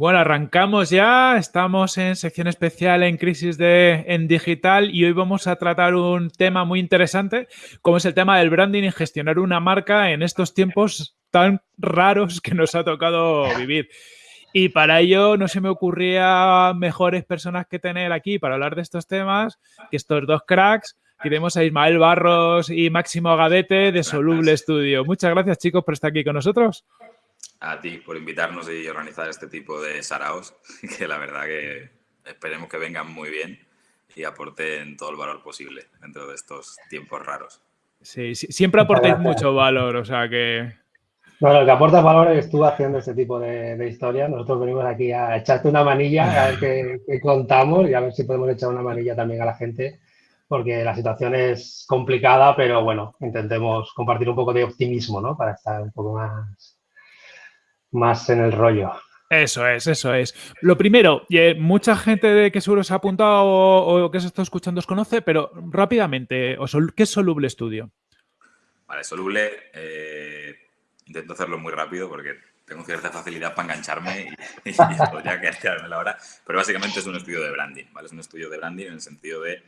Bueno, arrancamos ya, estamos en sección especial en crisis de, en digital y hoy vamos a tratar un tema muy interesante, como es el tema del branding y gestionar una marca en estos tiempos tan raros que nos ha tocado vivir. Y para ello no se me ocurría mejores personas que tener aquí para hablar de estos temas que estos dos cracks. Tenemos a Ismael Barros y Máximo Gadete de Soluble Studio. Muchas gracias chicos por estar aquí con nosotros a ti por invitarnos y organizar este tipo de saraos, que la verdad que esperemos que vengan muy bien y aporten todo el valor posible dentro de estos tiempos raros. Sí, siempre aportáis mucho valor, o sea que... Bueno, lo que aporta valor es tú haciendo este tipo de, de historias. Nosotros venimos aquí a echarte una manilla, a ver qué, contamos y a ver si podemos echar una manilla también a la gente, porque la situación es complicada, pero bueno, intentemos compartir un poco de optimismo, ¿no? Para estar un poco más, más en el rollo. Eso es, eso es. Lo primero, eh, mucha gente de que seguro se ha apuntado o, que se está escuchando os conoce, pero rápidamente, ¿qué es Soluble Studio? Vale, Soluble, eh, intento hacerlo muy rápido porque tengo cierta facilidad para engancharme y, podría quedarme la hora, pero básicamente es un estudio de branding, ¿vale? Es un estudio de branding en el sentido de,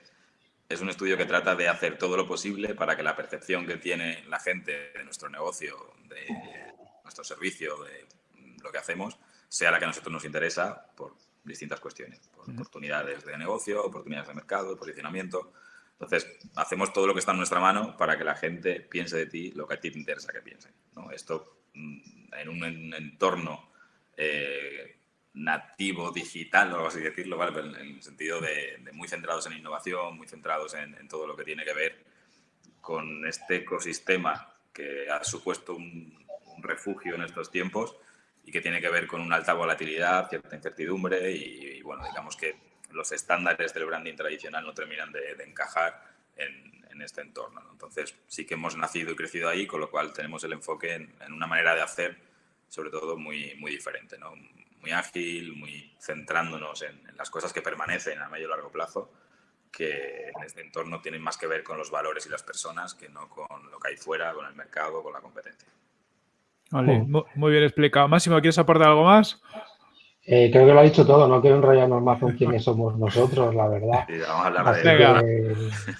es un estudio que trata de hacer todo lo posible para que la percepción que tiene la gente de nuestro negocio, de nuestro servicio, de lo que hacemos, sea la que a nosotros nos interesa por distintas cuestiones, por oportunidades de negocio, oportunidades de mercado, posicionamiento. Entonces, hacemos todo lo que está en nuestra mano para que la gente piense de ti lo que a ti te interesa que piense. ¿no? Esto mm, en un entorno eh, nativo, digital, o así decirlo, ¿vale? en el sentido de, muy centrados en innovación, muy centrados en, en, todo lo que tiene que ver con este ecosistema que ha supuesto un refugio en estos tiempos y que tiene que ver con una alta volatilidad, cierta incertidumbre y, bueno, digamos que los estándares del branding tradicional no terminan de, encajar en, este entorno. Entonces sí que hemos nacido y crecido ahí, con lo cual tenemos el enfoque en, una manera de hacer sobre todo muy, muy diferente, ¿no? muy ágil, muy centrándonos en, en las cosas que permanecen a medio y largo plazo que en este entorno tienen más que ver con los valores y las personas que no con lo que hay fuera, con el mercado, con la competencia. Vale, muy bien explicado. Máximo, ¿quieres aportar algo más? Eh, creo que lo ha dicho todo, no quiero enrollarnos más con quiénes somos nosotros, la verdad. Sí, vamos a hablar de... Que,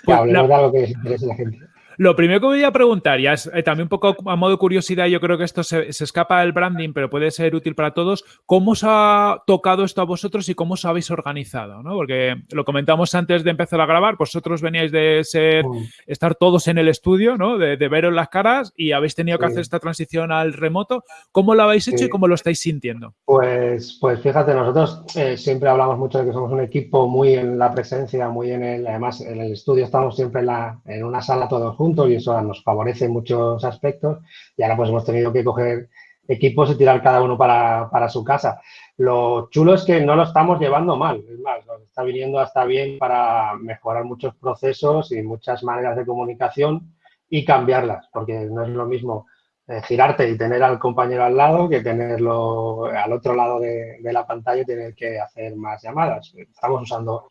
que hablemos de algo que les interese a la gente. Lo primero que voy a preguntar, ya es eh, también un poco a modo de curiosidad, yo creo que esto se, escapa del branding, pero puede ser útil para todos. ¿Cómo os ha tocado esto a vosotros y cómo os habéis organizado? ¿no? Porque lo comentamos antes de empezar a grabar, vosotros veníais de ser, mm. estar todos en el estudio, ¿no? de, de veros las caras y habéis tenido que hacer esta transición al remoto. ¿Cómo lo habéis hecho y cómo lo estáis sintiendo? Pues, pues fíjate, nosotros eh, siempre hablamos mucho de que somos un equipo muy en la presencia, muy en el, además en el estudio estamos siempre en, la, en una sala todos juntos y eso nos favorece en muchos aspectos. Y ahora pues hemos tenido que coger equipos y tirar cada uno para, para, su casa. Lo chulo es que no lo estamos llevando mal, es más, nos está viniendo hasta bien para mejorar muchos procesos y muchas maneras de comunicación y cambiarlas, porque no es lo mismo eh, girarte y tener al compañero al lado que tenerlo al otro lado de, la pantalla y tener que hacer más llamadas. Estamos usando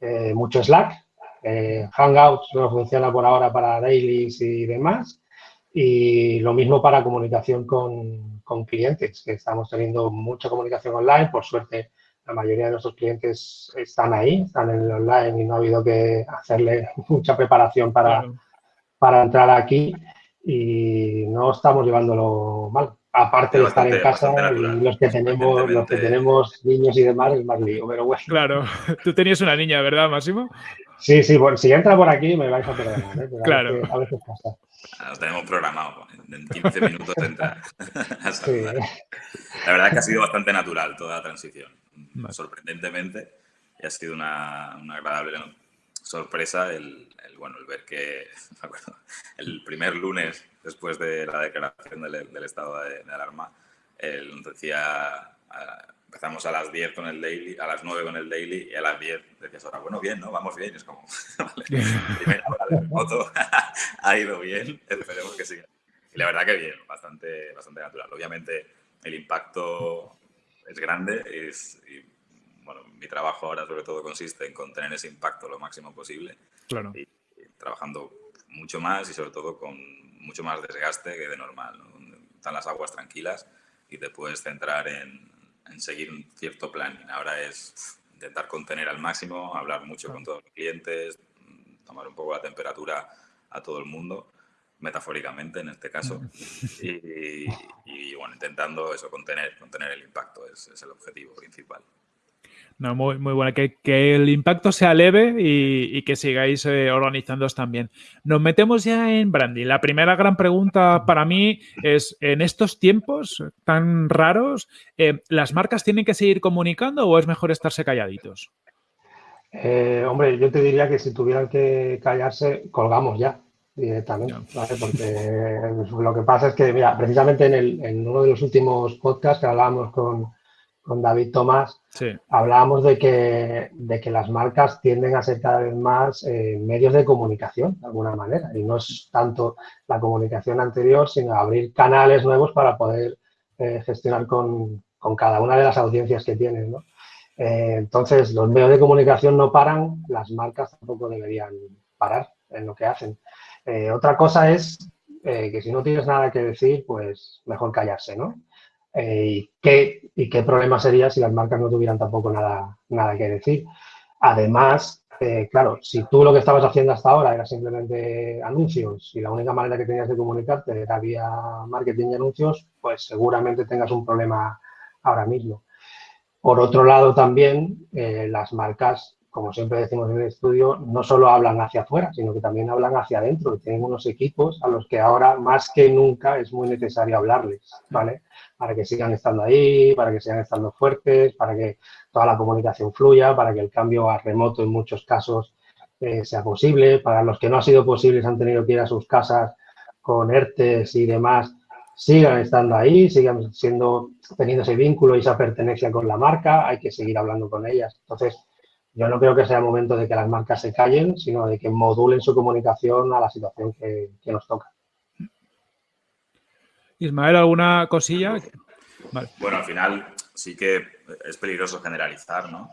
eh, mucho Slack, eh, Hangouts no funciona por ahora para dailies y demás. Y lo mismo para comunicación con, con, clientes, que estamos teniendo mucha comunicación online. Por suerte, la mayoría de nuestros clientes están ahí, están en el online y no ha habido que hacerle mucha preparación para, para entrar aquí. Y no estamos llevándolo mal aparte de estar en casa los que tenemos los que tenemos niños y demás es más lío, pero bueno. Claro, tú tenías una niña, ¿verdad, Máximo? Sí, sí, bueno, si entra por aquí me vais a perdonar, ¿eh? claro. A veces, pasa. Ah, lo tenemos programado, en 15 minutos entra sí. La verdad es que ha sido bastante natural toda la transición, sorprendentemente, y ha sido una, una agradable sorpresa el, el, bueno, el ver que, acuerdo, el primer lunes después de la declaración del, del estado de, de, alarma, él nos decía, empezamos a las 10 con el daily, a las 9 con el daily y a las 10 decías ahora, bueno, bien, ¿no? Vamos bien. Y es como, vale, primera hora de moto ha ido bien, esperemos que siga. Y la verdad que bien, bastante, bastante natural. Obviamente el impacto es grande y, bueno, mi trabajo ahora sobre todo consiste en contener ese impacto lo máximo posible. Claro. Y, trabajando mucho más y sobre todo con mucho más desgaste que de normal. ¿no? Están las aguas tranquilas y te puedes centrar en, en seguir un cierto plan. Ahora es intentar contener al máximo, hablar mucho con todos los clientes, tomar un poco la temperatura a todo el mundo, metafóricamente en este caso, y, bueno, intentando eso, contener, contener el impacto, es, es el objetivo principal. No, muy, muy buena. Que, el impacto sea leve y, que sigáis eh, organizándoos también. Nos metemos ya en branding. La primera gran pregunta para mí es, en estos tiempos tan raros, eh, ¿las marcas tienen que seguir comunicando o es mejor estarse calladitos? Eh, hombre, yo te diría que si tuvieran que callarse, colgamos ya directamente, Porque lo que pasa es que, mira, precisamente en, en uno de los últimos podcasts que hablábamos con, con David Tomás, hablábamos de que, de que las marcas tienden a ser cada vez más eh, medios de comunicación, de alguna manera, y no es tanto la comunicación anterior, sino abrir canales nuevos para poder eh, gestionar con, cada una de las audiencias que tienen. Eh, entonces, los medios de comunicación no paran, las marcas tampoco deberían parar en lo que hacen. otra cosa es que si no tienes nada que decir, pues mejor callarse, ¿no? Eh, y, qué, y qué problema sería si las marcas no tuvieran tampoco nada, nada que decir. Además, eh, claro, si tú lo que estabas haciendo hasta ahora era simplemente anuncios y la única manera que tenías de comunicarte era vía marketing y anuncios, pues seguramente tengas un problema ahora mismo. Por otro lado, también eh, las marcas como siempre decimos en el estudio, no solo hablan hacia afuera, sino que también hablan hacia adentro. Y tienen unos equipos a los que ahora, más que nunca, es muy necesario hablarles, ¿vale? Para que sigan estando ahí, para que sigan estando fuertes, para que toda la comunicación fluya, para que el cambio a remoto en muchos casos eh, sea posible. Para los que no ha sido posible, han tenido que ir a sus casas con ERTES y demás, sigan estando ahí, sigan siendo, teniendo ese vínculo y esa pertenencia con la marca, hay que seguir hablando con ellas. Entonces, yo no creo que sea el momento de que las marcas se callen, sino de que modulen su comunicación a la situación que, nos toca. Ismael, ¿alguna cosilla? Bueno, al final sí que es peligroso generalizar, ¿no?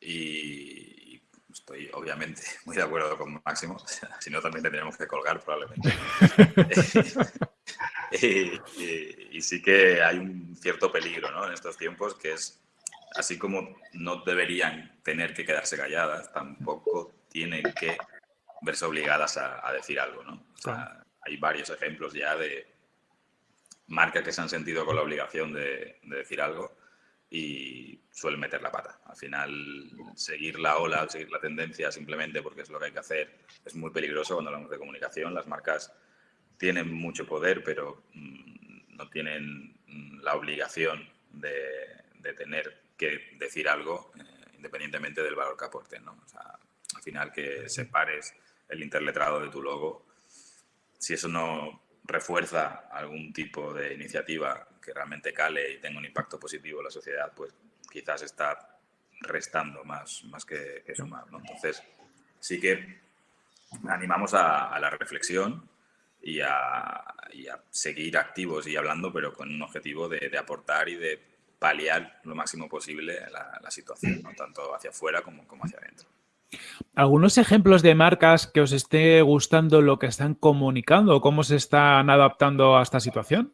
Y estoy obviamente muy de acuerdo con Máximo, si no también tendríamos que colgar probablemente. y, sí que hay un cierto peligro ¿no? en estos tiempos que es así como no deberían tener que quedarse calladas, tampoco tienen que verse obligadas a, decir algo, ¿no? hay varios ejemplos ya de marcas que se han sentido con la obligación de, decir algo y suelen meter la pata. Al final, seguir la ola, seguir la tendencia simplemente porque es lo que hay que hacer es muy peligroso cuando hablamos de comunicación. Las marcas tienen mucho poder, pero mm, no tienen mm, la obligación de, de tener que decir algo eh, independientemente del valor que aporten. ¿no? al final que separes el interletrado de tu logo, si eso no refuerza algún tipo de iniciativa que realmente cale y tenga un impacto positivo en la sociedad, pues quizás está restando más, más que, sumar. ¿no? Entonces, sí que animamos a, la reflexión y a, seguir activos y hablando, pero con un objetivo de aportar y de paliar lo máximo posible la, situación, tanto hacia afuera como, como hacia adentro. ¿Algunos ejemplos de marcas que os esté gustando lo que están comunicando o cómo se están adaptando a esta situación?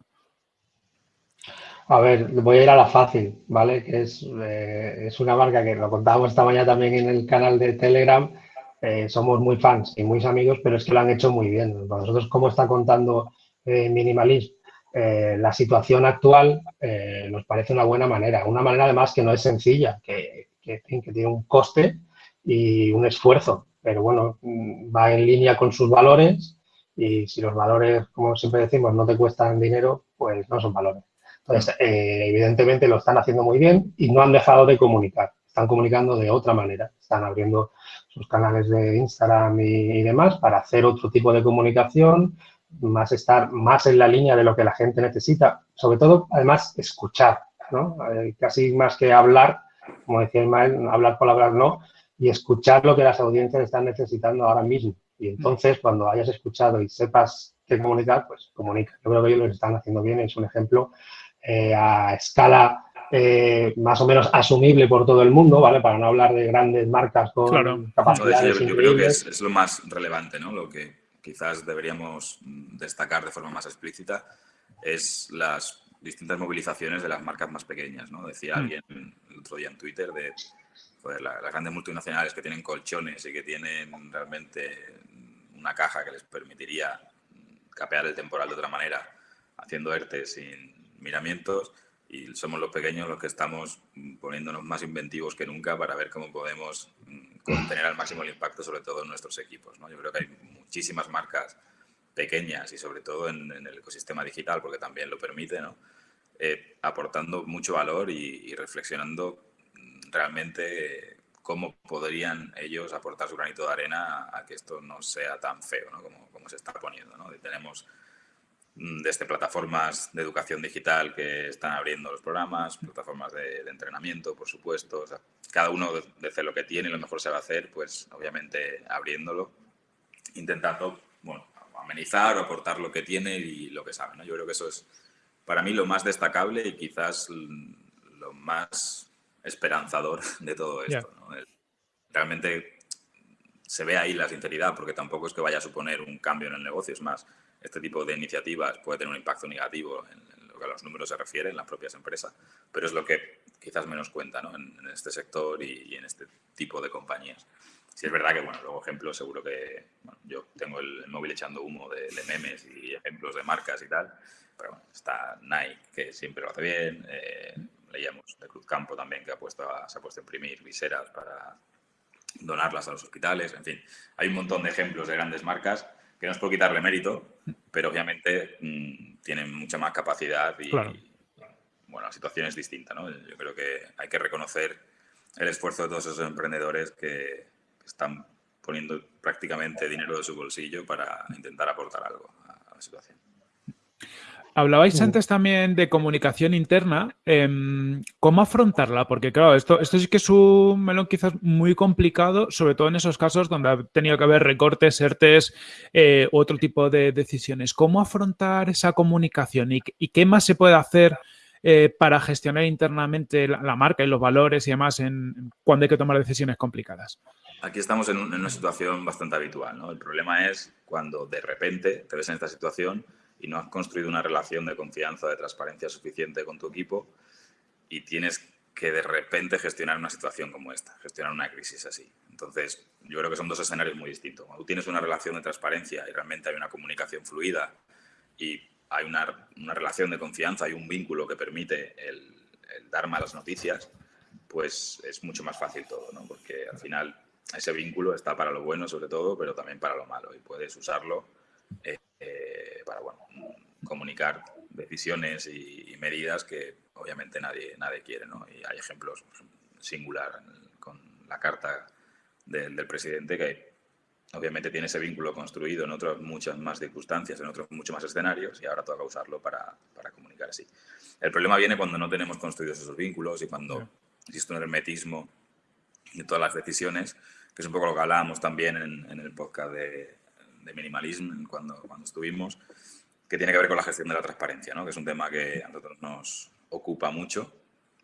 A ver, voy a ir a la fácil, ¿vale? Que es, eh, es una marca que lo contábamos esta mañana también en el canal de Telegram. Eh, somos muy fans y muy amigos, pero es que lo han hecho muy bien. Para nosotros, ¿cómo está contando eh, Minimalism? Eh, la situación actual eh, nos parece una buena manera. Una manera además que no es sencilla, que, tiene un coste y un esfuerzo, pero bueno, mm, va en línea con sus valores y si los valores, como siempre decimos, no te cuestan dinero, pues no son valores. Entonces, eh, evidentemente lo están haciendo muy bien y no han dejado de comunicar. Están comunicando de otra manera. Están abriendo sus canales de Instagram y demás para hacer otro tipo de comunicación, más estar más en la línea de lo que la gente necesita. Sobre todo, además, escuchar, ¿no? Eh, casi más que hablar, como decía Ismael, hablar palabras no, y escuchar lo que las audiencias están necesitando ahora mismo. Y entonces, cuando hayas escuchado y sepas qué comunicar, pues comunica. Yo creo que ellos lo están haciendo bien, es un ejemplo eh, a escala eh, más o menos asumible por todo el mundo, ¿vale? Para no hablar de grandes marcas con capacidades yo, creo que es, es, lo más relevante, ¿no? Lo que quizás deberíamos destacar de forma más explícita es las distintas movilizaciones de las marcas más pequeñas, ¿no? Decía mm. alguien el otro día en Twitter de las grandes multinacionales que tienen colchones y que tienen realmente una caja que les permitiría capear el temporal de otra manera, haciendo ERTE sin miramientos, y somos los pequeños los que estamos poniéndonos más inventivos que nunca para ver cómo podemos contener al máximo el impacto, sobre todo en nuestros equipos. ¿no? Yo creo que hay muchísimas marcas pequeñas y sobre todo en, el ecosistema digital, porque también lo permite, ¿no? Eh, aportando mucho valor y, reflexionando mm, realmente cómo podrían ellos aportar su granito de arena a que esto no sea tan feo ¿no? como, como, se está poniendo. ¿no? tenemos desde plataformas de educación digital que están abriendo los programas, plataformas de, entrenamiento, por supuesto. cada uno desde lo que tiene lo mejor se va a hacer, pues obviamente abriéndolo, intentando bueno, amenizar o aportar lo que tiene y lo que sabe. ¿no? Yo creo que eso es para mí lo más destacable y quizás lo más esperanzador de todo esto. Realmente se ve ahí la sinceridad, porque tampoco es que vaya a suponer un cambio en el negocio, es más, este tipo de iniciativas puede tener un impacto negativo en, lo que a los números se refiere en las propias empresas, pero es lo que quizás menos cuenta en, este sector y, en este tipo de compañías. Sí es verdad que, bueno, luego ejemplos, seguro que yo tengo el, móvil echando humo de, memes y ejemplos de marcas y tal, pero bueno, está Nike, que siempre lo hace bien, eh, leíamos de Cruz Campo también, que ha puesto se ha puesto a imprimir viseras para donarlas a los hospitales, en fin, hay un montón de ejemplos de grandes marcas que no es por quitarle mérito, pero obviamente mm, tienen mucha más capacidad y, bueno, la situación es distinta, ¿no? Yo creo que hay que reconocer el esfuerzo de todos esos emprendedores que están poniendo prácticamente dinero de su bolsillo para intentar aportar algo a la situación. Hablabais antes también de comunicación interna. Em, ¿Cómo afrontarla? Porque, claro, esto, esto sí que es un melón quizás muy complicado, sobre todo en esos casos donde ha tenido que haber recortes, ERTES, eh, otro tipo de decisiones. ¿Cómo afrontar esa comunicación y, qué más se puede hacer eh, para gestionar internamente la, marca y los valores y demás en, cuando hay que tomar decisiones complicadas? Aquí estamos en, en una situación bastante habitual. ¿no? El problema es cuando de repente te ves en esta situación y no has construido una relación de confianza, de transparencia suficiente con tu equipo y tienes que de repente gestionar una situación como esta, gestionar una crisis así. Entonces, yo creo que son dos escenarios muy distintos. Cuando tienes una relación de transparencia y realmente hay una comunicación fluida y hay una, una relación de confianza y un vínculo que permite el, dar malas noticias, pues es mucho más fácil todo, ¿no? Porque al final ese vínculo está para lo bueno sobre todo, pero también para lo malo y puedes usarlo eh, eh, para bueno, comunicar decisiones y, medidas que obviamente nadie, nadie quiere. ¿no? Y hay ejemplos singular con la carta del, presidente que obviamente tiene ese vínculo construido en otras muchas más circunstancias, en otros muchos más escenarios y ahora toca usarlo para, para comunicar así. El problema viene cuando no tenemos construidos esos vínculos y cuando existe un hermetismo de todas las decisiones, que es un poco lo que hablábamos también en, en el podcast de, de minimalismo cuando, cuando estuvimos, que tiene que ver con la gestión de la transparencia, ¿no? que es un tema que a nosotros nos ocupa mucho,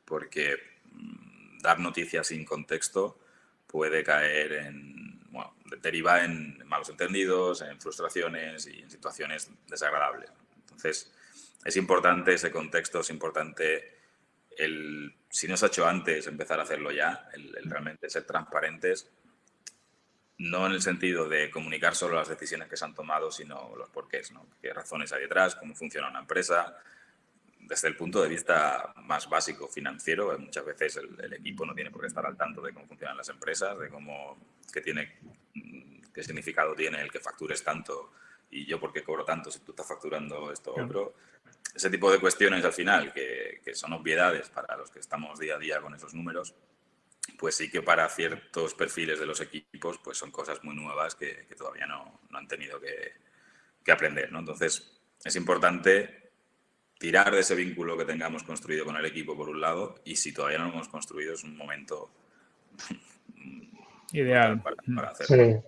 porque mm, dar noticias sin contexto puede caer en, bueno, deriva en malos entendidos, en frustraciones y en situaciones desagradables. Entonces, es importante ese contexto, es importante el, si no se ha hecho antes, empezar a hacerlo ya, el realmente ser transparentes no en el sentido de comunicar solo las decisiones que se han tomado, sino los porqués, ¿no? qué razones hay detrás, cómo funciona una empresa, desde el punto de vista más básico financiero, muchas veces el, equipo no tiene por qué estar al tanto de cómo funcionan las empresas, de cómo, qué, tiene, qué significado tiene el que factures tanto y yo por qué cobro tanto si tú estás facturando esto o otro. Ese tipo de cuestiones al final, que, que son obviedades para los que estamos día a día con esos números, pues sí que para ciertos perfiles de los equipos pues son cosas muy nuevas que, todavía no, han tenido que, aprender. ¿no? Entonces es importante tirar de ese vínculo que tengamos construido con el equipo por un lado y si todavía no lo hemos construido es un momento ideal para, hacerlo.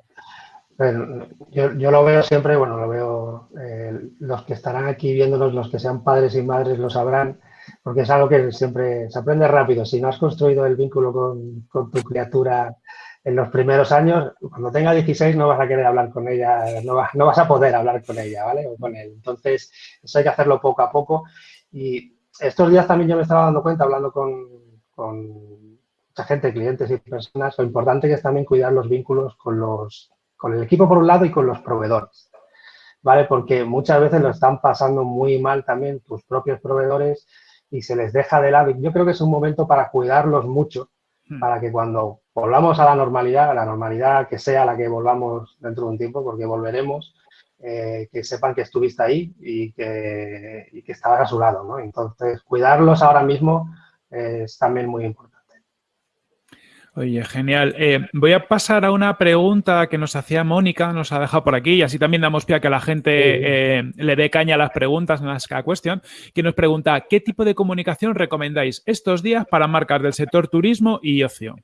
yo, yo, lo veo siempre, bueno, lo veo, eh, los que estarán aquí viéndonos, los que sean padres y madres lo sabrán, porque es algo que siempre se aprende rápido. Si no has construido el vínculo con, tu criatura en los primeros años, cuando tenga 16 no vas a querer hablar con ella, no, vas a poder hablar con ella, ¿vale? O con él. Entonces, eso hay que hacerlo poco a poco y estos días también yo me estaba dando cuenta, hablando con, mucha gente, clientes y personas, lo importante que es también cuidar los vínculos con, los, con el equipo por un lado y con los proveedores. ¿Vale? Porque muchas veces lo están pasando muy mal también tus propios proveedores y se les deja de lado. Yo creo que es un momento para cuidarlos mucho, hmm. para que cuando volvamos a la normalidad, a la normalidad que sea la que volvamos dentro de un tiempo, porque volveremos, eh, que sepan que estuviste ahí y que, y que estabas a su lado. ¿no? Entonces, cuidarlos ahora mismo es también muy importante. Oye, genial. Eh, voy a pasar a una pregunta que nos hacía Mónica, nos ha dejado por aquí, y así también damos pie a que la gente eh, le dé caña a las preguntas en las cada cuestión, que nos pregunta, ¿qué tipo de comunicación recomendáis estos días para marcas del sector turismo y ocio?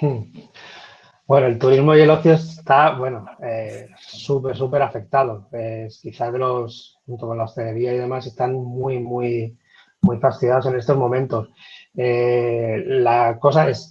Hmm. Bueno, el turismo y el ocio está, bueno, eh, súper, súper afectado. quizás de los, junto con la hostelería y demás, están muy, muy, muy fastidiados en estos momentos. la cosa es,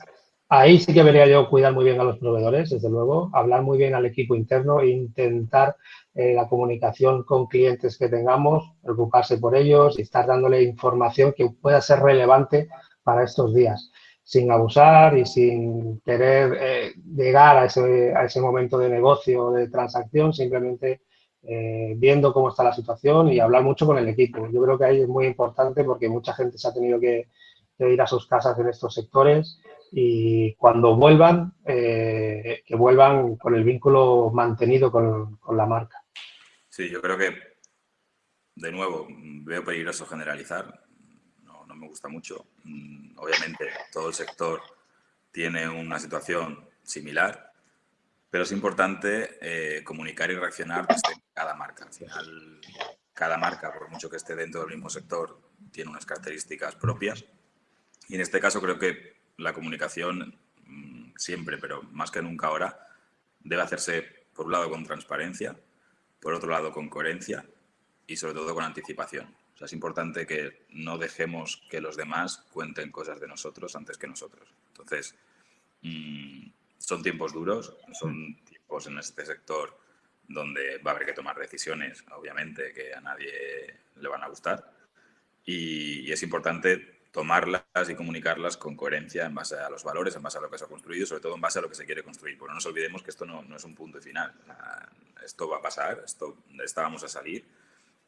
Ahí sí que vería yo cuidar muy bien a los proveedores, desde luego, hablar muy bien al equipo interno intentar eh, la comunicación con clientes que tengamos, preocuparse por ellos y estar dándole información que pueda ser relevante para estos días, sin abusar y sin querer eh, llegar a ese, a ese momento de negocio o de transacción, simplemente eh, viendo cómo está la situación y hablar mucho con el equipo. Yo creo que ahí es muy importante porque mucha gente se ha tenido que ir a sus casas en estos sectores y cuando vuelvan, eh, que vuelvan con el vínculo mantenido con, la marca. Sí, yo creo que, de nuevo, veo peligroso generalizar, no, me gusta mucho. Mm, obviamente, todo el sector tiene una situación similar, pero es importante eh, comunicar y reaccionar desde cada marca. Al final, cada marca, por mucho que esté dentro del mismo sector, tiene unas características propias. Y en este caso creo que la comunicación mm, siempre, pero más que nunca ahora, debe hacerse por un lado con transparencia, por otro lado con coherencia y sobre todo con anticipación. O sea, es importante que no dejemos que los demás cuenten cosas de nosotros antes que nosotros. Entonces, mm, son tiempos duros, son tiempos en este sector donde va a haber que tomar decisiones, obviamente, que a nadie le van a gustar. y es importante tomarlas y comunicarlas con coherencia en base a los valores, en base a lo que se ha construido, sobre todo en base a lo que se quiere construir. Porque no nos olvidemos que esto no, no es un punto final. Esto va a pasar, esto, estábamos a salir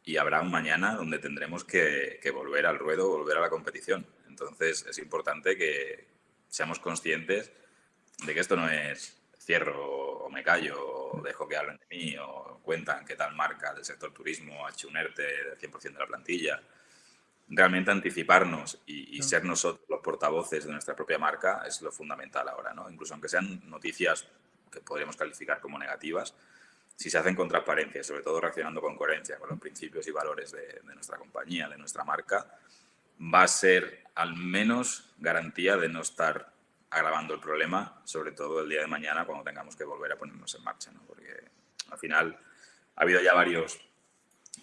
y habrá un mañana donde tendremos que, que, volver al ruedo, volver a la competición. Entonces es importante que seamos conscientes de que esto no es cierro o me callo o dejo que hablen de mí o cuentan qué tal marca del sector turismo ha hecho un ERTE del 100% de la plantilla realmente anticiparnos y, ser nosotros los portavoces de nuestra propia marca es lo fundamental ahora, ¿no? Incluso aunque sean noticias que podríamos calificar como negativas, si se hacen con transparencia y sobre todo reaccionando con coherencia con los principios y valores de, nuestra compañía, de nuestra marca, va a ser al menos garantía de no estar agravando el problema, sobre todo el día de mañana cuando tengamos que volver a ponernos en marcha, ¿no? Porque al final ha habido ya varios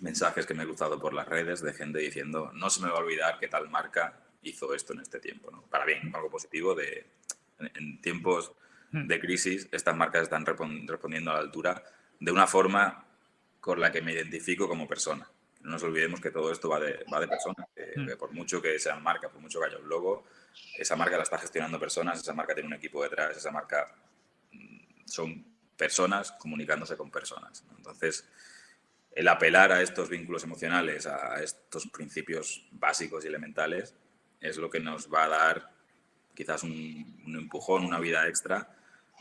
mensajes que me he cruzado por las redes de gente diciendo no se me va a olvidar que tal marca hizo esto en este tiempo. ¿no? Para bien, algo positivo de en, tiempos hmm. de crisis estas marcas están respondiendo a la altura de una forma con la que me identifico como persona. No nos olvidemos que todo esto va de, va de personas, hmm. que, por mucho que sean marcas, por mucho que haya un logo, esa marca la está gestionando personas, esa marca tiene un equipo detrás, esa marca mm, son personas comunicándose con personas. Entonces, el apelar a estos vínculos emocionales, a estos principios básicos y elementales, es lo que nos va a dar quizás un, empujón, una vida extra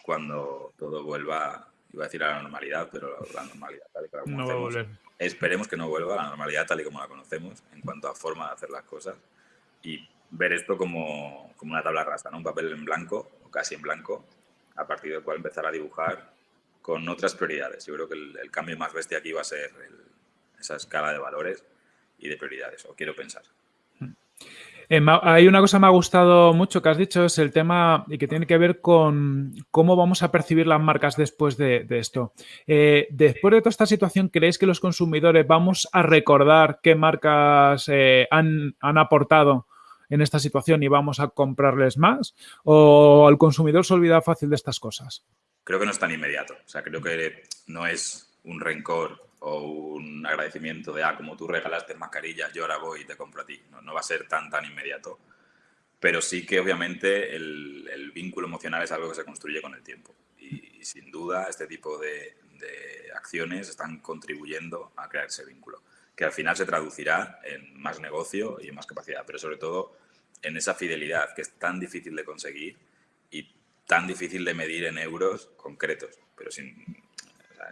cuando todo vuelva, iba a decir a la normalidad, pero la normalidad tal y como la conocemos. Esperemos que no vuelva a la normalidad tal y como la conocemos en cuanto a forma de hacer las cosas y ver esto como, como una tabla rasa, ¿no? un papel en blanco o casi en blanco, a partir del cual empezar a dibujar con otras prioridades. Yo creo que el, cambio más bestia aquí va a ser esa escala de valores y de prioridades, o quiero pensar. Eh, hay una cosa que me ha gustado mucho que has dicho, es el tema y que tiene que ver con cómo vamos a percibir las marcas después de, esto. Eh, después de toda esta situación, ¿creéis que los consumidores vamos a recordar qué marcas eh, han, han, aportado en esta situación y vamos a comprarles más? ¿O el consumidor se olvida fácil de estas cosas? Creo que no es tan inmediato. O sea, creo que no es un rencor o un agradecimiento de, ah, como tú regalaste mascarillas, yo ahora voy y te compro a ti. No, va a ser tan, tan inmediato. Pero sí que obviamente el, vínculo emocional es algo que se construye con el tiempo. Y, sin duda este tipo de, acciones están contribuyendo a crear ese vínculo, que al final se traducirá en más negocio y en más capacidad, pero sobre todo en esa fidelidad que es tan difícil de conseguir y tan difícil de medir en euros concretos, pero sin,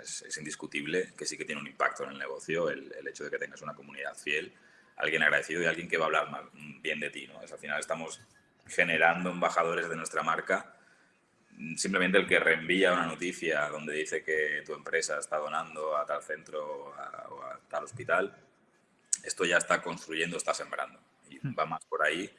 es, indiscutible que sí que tiene un impacto en el negocio el, hecho de que tengas una comunidad fiel, alguien agradecido y alguien que va a hablar bien de ti. ¿no? al final estamos generando embajadores de nuestra marca. Simplemente el que reenvía una noticia donde dice que tu empresa está donando a tal centro o a tal hospital, esto ya está construyendo, está sembrando. Y hmm. va más por ahí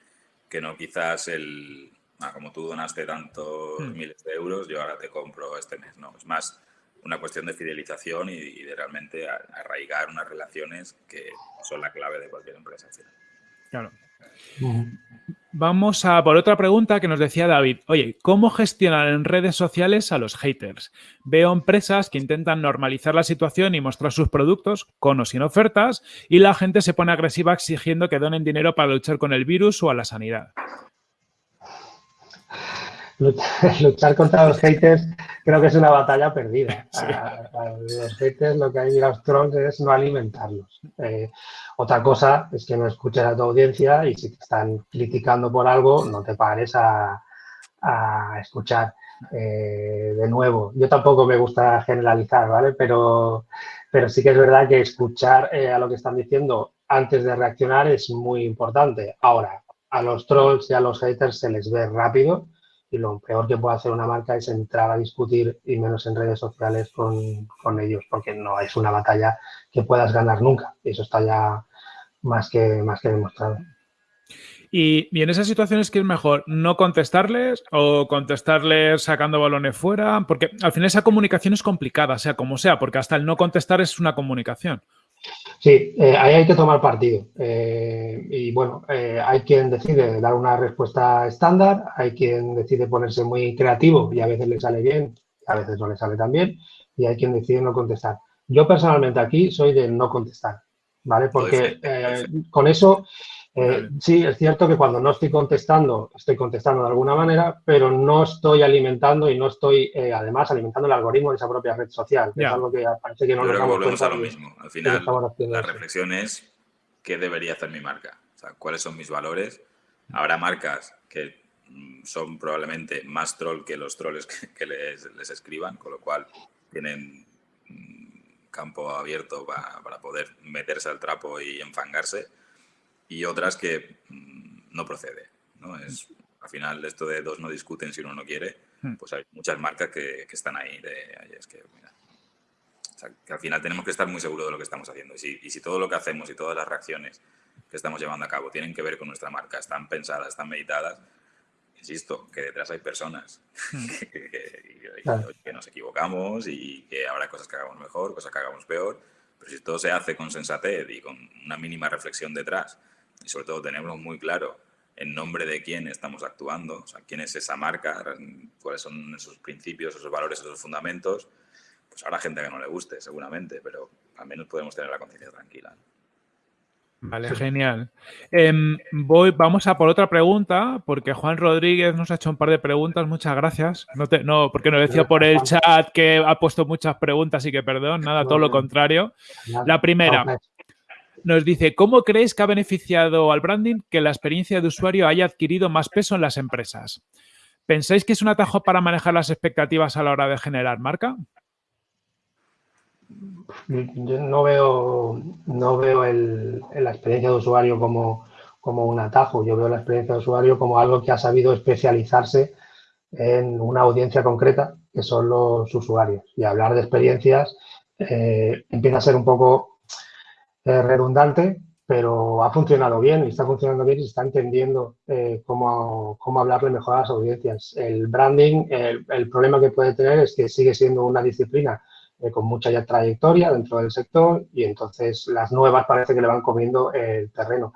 que no quizás el, ah, como tú donaste tantos hmm. miles de euros, yo ahora te compro este mes. No, es más una cuestión de fidelización y, de realmente arraigar unas relaciones que son la clave de cualquier empresa. Claro. Vamos a por otra pregunta que nos decía David. Oye, ¿cómo gestionar en redes sociales a los haters? Veo empresas que intentan normalizar la situación y mostrar sus productos con o sin ofertas y la gente se pone agresiva exigiendo que donen dinero para luchar con el virus o a la sanidad. luchar contra los haters creo que es una batalla perdida. A, los haters lo que hay en los trolls es no alimentarlos. Eh, otra cosa es que no escuches a tu audiencia y si te están criticando por algo, no te pares a, escuchar. Eh, de nuevo, yo tampoco me gusta generalizar, ¿vale? Pero, pero sí que es verdad que escuchar eh, a lo que están diciendo antes de reaccionar es muy importante. Ahora, a los trolls y a los haters se les ve rápido y lo peor que puede hacer una marca es entrar a discutir y menos en redes sociales con, ellos, porque no es una batalla que puedas ganar nunca. Eso está ya más que, más que demostrado. Y, y, en esas situaciones, ¿qué es mejor? ¿No contestarles o contestarles sacando balones fuera? Porque al final esa comunicación es complicada, sea como sea, porque hasta el no contestar es una comunicación. Sí, eh, ahí hay que tomar partido. Eh, y bueno, eh, hay quien decide dar una respuesta estándar, hay quien decide ponerse muy creativo y a veces le sale bien, a veces no le sale tan bien, y hay quien decide no contestar. Yo personalmente aquí soy de no contestar, ¿vale? Porque con eso eh, sí, es cierto que cuando no estoy contestando, estoy contestando de alguna manera, pero no estoy alimentando y no estoy, eh, además, alimentando el algoritmo de esa propia red social. Es algo que parece que no nos volvemos a lo mismo. Al final, la reflexión es qué debería hacer mi marca. O sea, cuáles son mis valores. Habrá marcas que mm, son probablemente más troll que los trolls que, les, les, escriban, con lo cual tienen mm, campo abierto para, para poder meterse al trapo y enfangarse y otras que mm, no procede. ¿no? Es, al final, esto de dos no discuten si uno no quiere, hmm. pues hay muchas marcas que, que están ahí. De, es que, que al final tenemos que estar muy seguros de lo que estamos haciendo. Y si, y si todo lo que hacemos y todas las reacciones que estamos llevando a cabo tienen que ver con nuestra marca, están pensadas, están meditadas, insisto, que detrás hay personas hmm. que, que, nos equivocamos y que habrá cosas que hagamos mejor, cosas que hagamos peor, pero si todo se hace con sensatez y con una mínima reflexión detrás y sobre todo tenemos muy claro en nombre de quién estamos actuando, o sea, quién es esa marca, cuáles son esos principios, esos valores, esos fundamentos, pues habrá gente que no le guste, seguramente, pero al menos podemos tener la conciencia tranquila. Vale, genial. Em, voy, vamos a por otra pregunta, porque Juan Rodríguez nos ha hecho un par de preguntas. Muchas gracias. No, te, no porque nos decía por el chat que ha puesto muchas preguntas y que perdón, nada, todo lo contrario. La primera, nos dice, ¿cómo creéis que ha beneficiado al branding que la experiencia de usuario haya adquirido más peso en las empresas? ¿Pensáis que es un atajo para manejar las expectativas a la hora de generar marca? Yo no veo, no veo la experiencia de usuario como, como un atajo. Yo veo la experiencia de usuario como algo que ha sabido especializarse en una audiencia concreta, que son los usuarios. Y hablar de experiencias eh, empieza a ser un poco redundante, pero ha funcionado bien y está funcionando bien y se está entendiendo eh, cómo, cómo, hablarle mejor a las audiencias. El branding, el, problema que puede tener es que sigue siendo una disciplina eh, con mucha ya trayectoria dentro del sector y entonces las nuevas parece que le van comiendo el terreno.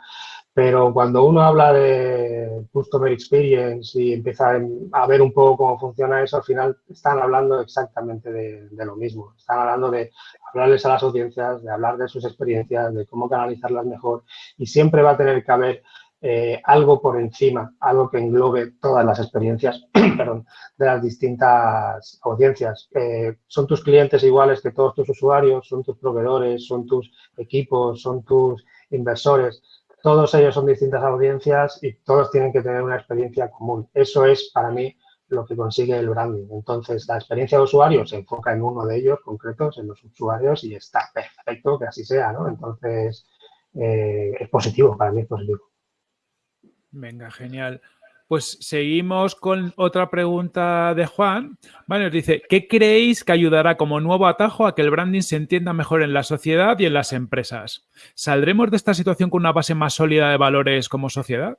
Pero cuando uno habla de Customer Experience y empieza a ver un poco cómo funciona eso, al final están hablando exactamente de, lo mismo. Están hablando de hablarles a las audiencias, de hablar de sus experiencias, de cómo canalizarlas mejor y siempre va a tener que haber eh, algo por encima, algo que englobe todas las experiencias perdón, de las distintas audiencias. Eh, son tus clientes iguales que todos tus usuarios, son tus proveedores, son tus equipos, son tus inversores. Todos ellos son distintas audiencias y todos tienen que tener una experiencia común. Eso es para mí lo que consigue el branding. Entonces, la experiencia de usuario se enfoca en uno de ellos concretos, en los usuarios, y está perfecto que así sea, ¿no? Entonces, eh, es positivo, para mí es positivo. Venga, genial. Pues seguimos con otra pregunta de Juan. Bueno, nos dice, ¿qué creéis que ayudará como nuevo atajo a que el branding se entienda mejor en la sociedad y en las empresas? ¿Saldremos de esta situación con una base más sólida de valores como sociedad?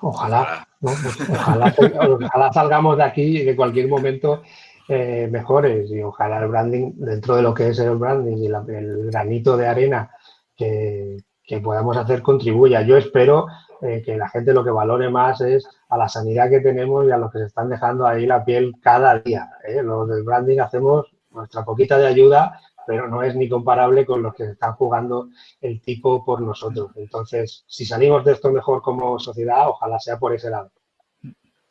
Ojalá, ojalá, salgamos de aquí y que cualquier momento eh, mejores y ojalá el branding, dentro de lo que es el branding y el granito de arena que, que podamos hacer contribuya. Yo espero eh, que la gente lo que valore más es a la sanidad que tenemos y a los que se están dejando ahí la piel cada día. ¿eh? Los del branding hacemos nuestra poquita de ayuda, pero no es ni comparable con los que están jugando el tipo por nosotros. Entonces, si salimos de esto mejor como sociedad, ojalá sea por ese lado.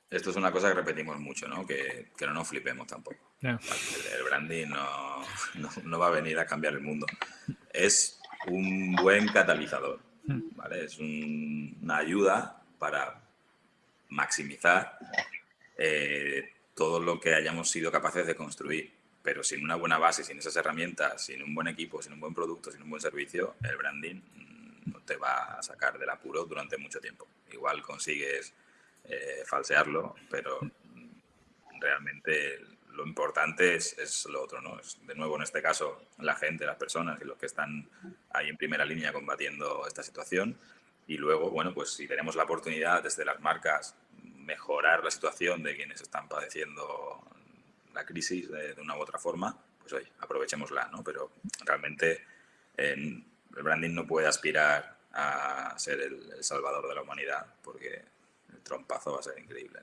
Esto es una cosa que repetimos mucho, ¿no? Que, no nos flipemos tampoco. El, branding no, no va a venir a cambiar el mundo. Es un buen catalizador. Hmm. ¿vale? Es una ayuda para maximizar eh, todo lo que hayamos sido capaces de construir. Pero sin una buena base, sin esas herramientas, sin un buen equipo, sin un buen producto, sin un buen servicio, el branding no te va a sacar del apuro durante mucho tiempo. Igual consigues eh, falsearlo, pero realmente lo importante es, lo otro, ¿no? Es, de nuevo, en este caso, la gente, las personas y los que están ahí en primera línea combatiendo esta situación. Y luego, bueno, pues si tenemos la oportunidad desde las marcas mejorar la situación de quienes están padeciendo la crisis de, una u otra forma, pues oye, aprovechémosla, ¿no? Pero realmente el branding no puede aspirar a ser el, salvador de la humanidad porque el trompazo va a ser increíble.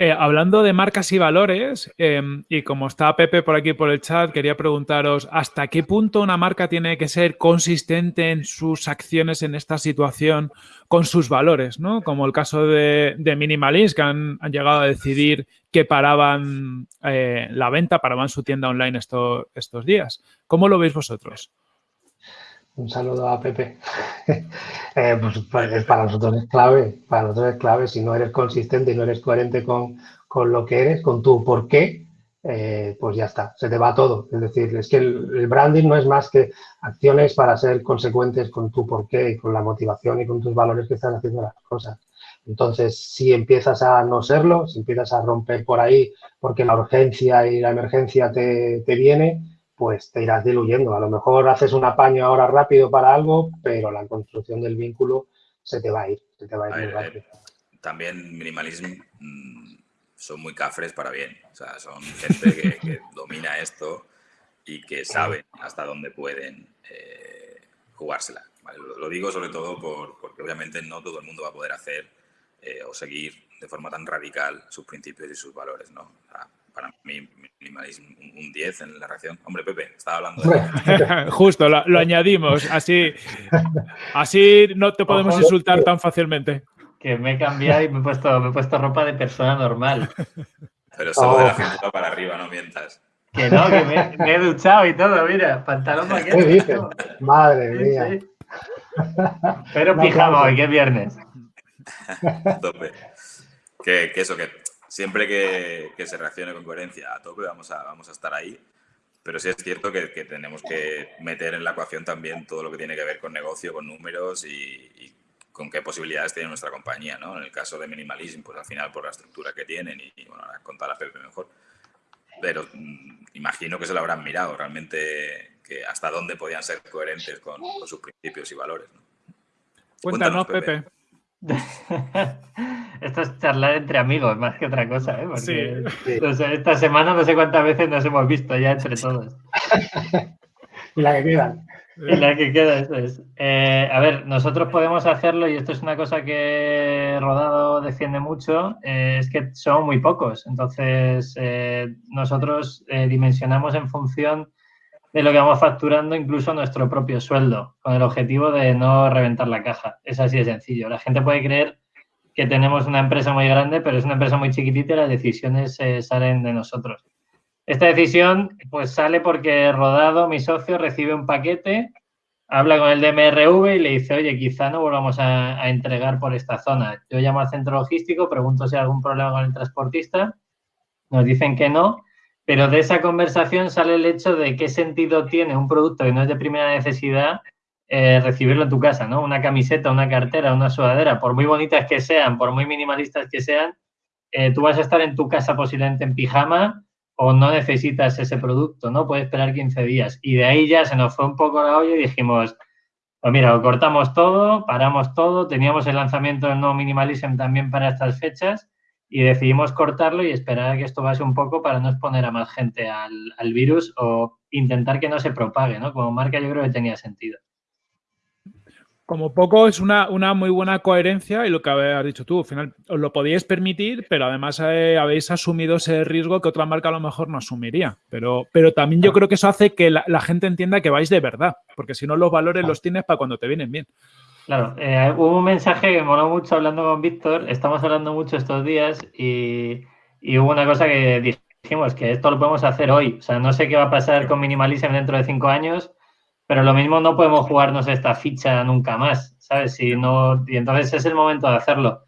Eh, hablando de marcas y valores, em, y como está Pepe por aquí por el chat, quería preguntaros hasta qué punto una marca tiene que ser consistente en sus acciones en esta situación con sus valores, ¿no? Como el caso de, Minimalist, que han, llegado a decidir que paraban eh, la venta, paraban su tienda online estos días. ¿Cómo lo veis vosotros? Un saludo a Pepe. Eh, pues, pues para nosotros es clave, para nosotros es clave. Si no eres consistente y no eres coherente con, lo que eres, con tu por qué, eh, pues ya está, se te va todo. Es decir, es que el, branding no es más que acciones para ser consecuentes con tu por qué y con la motivación y con tus valores que estás haciendo las cosas. Entonces, si empiezas a no serlo, si empiezas a romper por ahí porque la urgencia y la emergencia te, te viene, pues te irás diluyendo. A lo mejor haces un apaño ahora rápido para algo, pero la construcción del vínculo se te va a ir, se te va a ir eh, también minimalismo mm, son muy cafres para bien. O sea, son gente que, domina esto y que sabe hasta dónde pueden eh, jugársela. Lo, digo sobre todo porque obviamente no todo el mundo va a poder hacer eh, o seguir de forma tan radical sus principios y sus valores. ¿no? Para mí minimalismo un 10 en la reacción. Hombre, Pepe, estaba hablando de... Justo, lo, añadimos. Así, así no te podemos insultar tan fácilmente. Que me he cambiado y me he puesto, me he puesto ropa de persona normal. Pero solo de la cintura para arriba, no mientas. Que no, que me, he duchado y todo, mira, pantalón ¿Qué Madre mía. Pero pijama hoy, que es viernes. Tope. Que, que, eso, que siempre que, se reaccione con coherencia a tope vamos a, vamos a estar ahí. Pero sí es cierto que, tenemos que meter en la ecuación también todo lo que tiene que ver con negocio, con números y, con qué posibilidades tiene nuestra compañía. ¿no? En el caso de Minimalism, pues al final por la estructura que tienen y, bueno, ahora contar a Pepe mejor. Pero mm, imagino que se lo habrán mirado realmente que hasta dónde podían ser coherentes con, sus principios y valores. Cuéntanos, Pepe. Esto es charlar entre amigos más que otra cosa, ¿eh? Porque, Sí. esta semana no sé cuántas veces nos hemos visto ya entre todos. Y la que quedan. Y la que queda, eso es. Eh, a ver, nosotros podemos hacerlo y esto es una cosa que Rodado defiende mucho, eh, es que son muy pocos. Entonces, eh, nosotros eh, dimensionamos en función de lo que vamos facturando incluso nuestro propio sueldo, con el objetivo de no reventar la caja. Es así de sencillo. La gente puede creer que tenemos una empresa muy grande, pero es una empresa muy chiquitita y las decisiones eh, salen de nosotros. Esta decisión pues sale porque Rodado, mi socio, recibe un paquete, habla con el DMRV y le dice, oye, quizá no volvamos a, a entregar por esta zona. Yo llamo al centro logístico, pregunto si hay algún problema con el transportista, nos dicen que no, pero de esa conversación sale el hecho de qué sentido tiene un producto que no es de primera necesidad eh, recibirlo en tu casa, ¿no? Una camiseta, una cartera, una sudadera, por muy bonitas que sean, por muy minimalistas que sean, eh, tú vas a estar en tu casa posiblemente en pijama o no necesitas ese producto, ¿no? Puedes esperar 15 días. Y de ahí ya se nos fue un poco la olla y dijimos, pues mira, lo cortamos todo, paramos todo, teníamos el lanzamiento del nuevo Minimalism también para estas fechas y decidimos cortarlo y esperar a que esto pase un poco para no exponer a más gente al, al virus o intentar que no se propague, ¿no? Como marca yo creo que tenía sentido. Como poco es una, una, muy buena coherencia y lo que has dicho tú, al final os lo podíais permitir, pero además eh, habéis asumido ese riesgo que otra marca a lo mejor no asumiría. Pero, pero también yo creo que eso hace que la, la gente entienda que vais de verdad, porque si no los valores los tienes para cuando te vienen bien. Claro, eh, hubo un mensaje que me moló mucho hablando con Víctor, estamos hablando mucho estos días y, y, hubo una cosa que dijimos, que esto lo podemos hacer hoy. O sea, no sé qué va a pasar con Minimalism dentro de cinco años, pero lo mismo no podemos jugarnos esta ficha nunca más, ¿sabes? Si no, y entonces es el momento de hacerlo.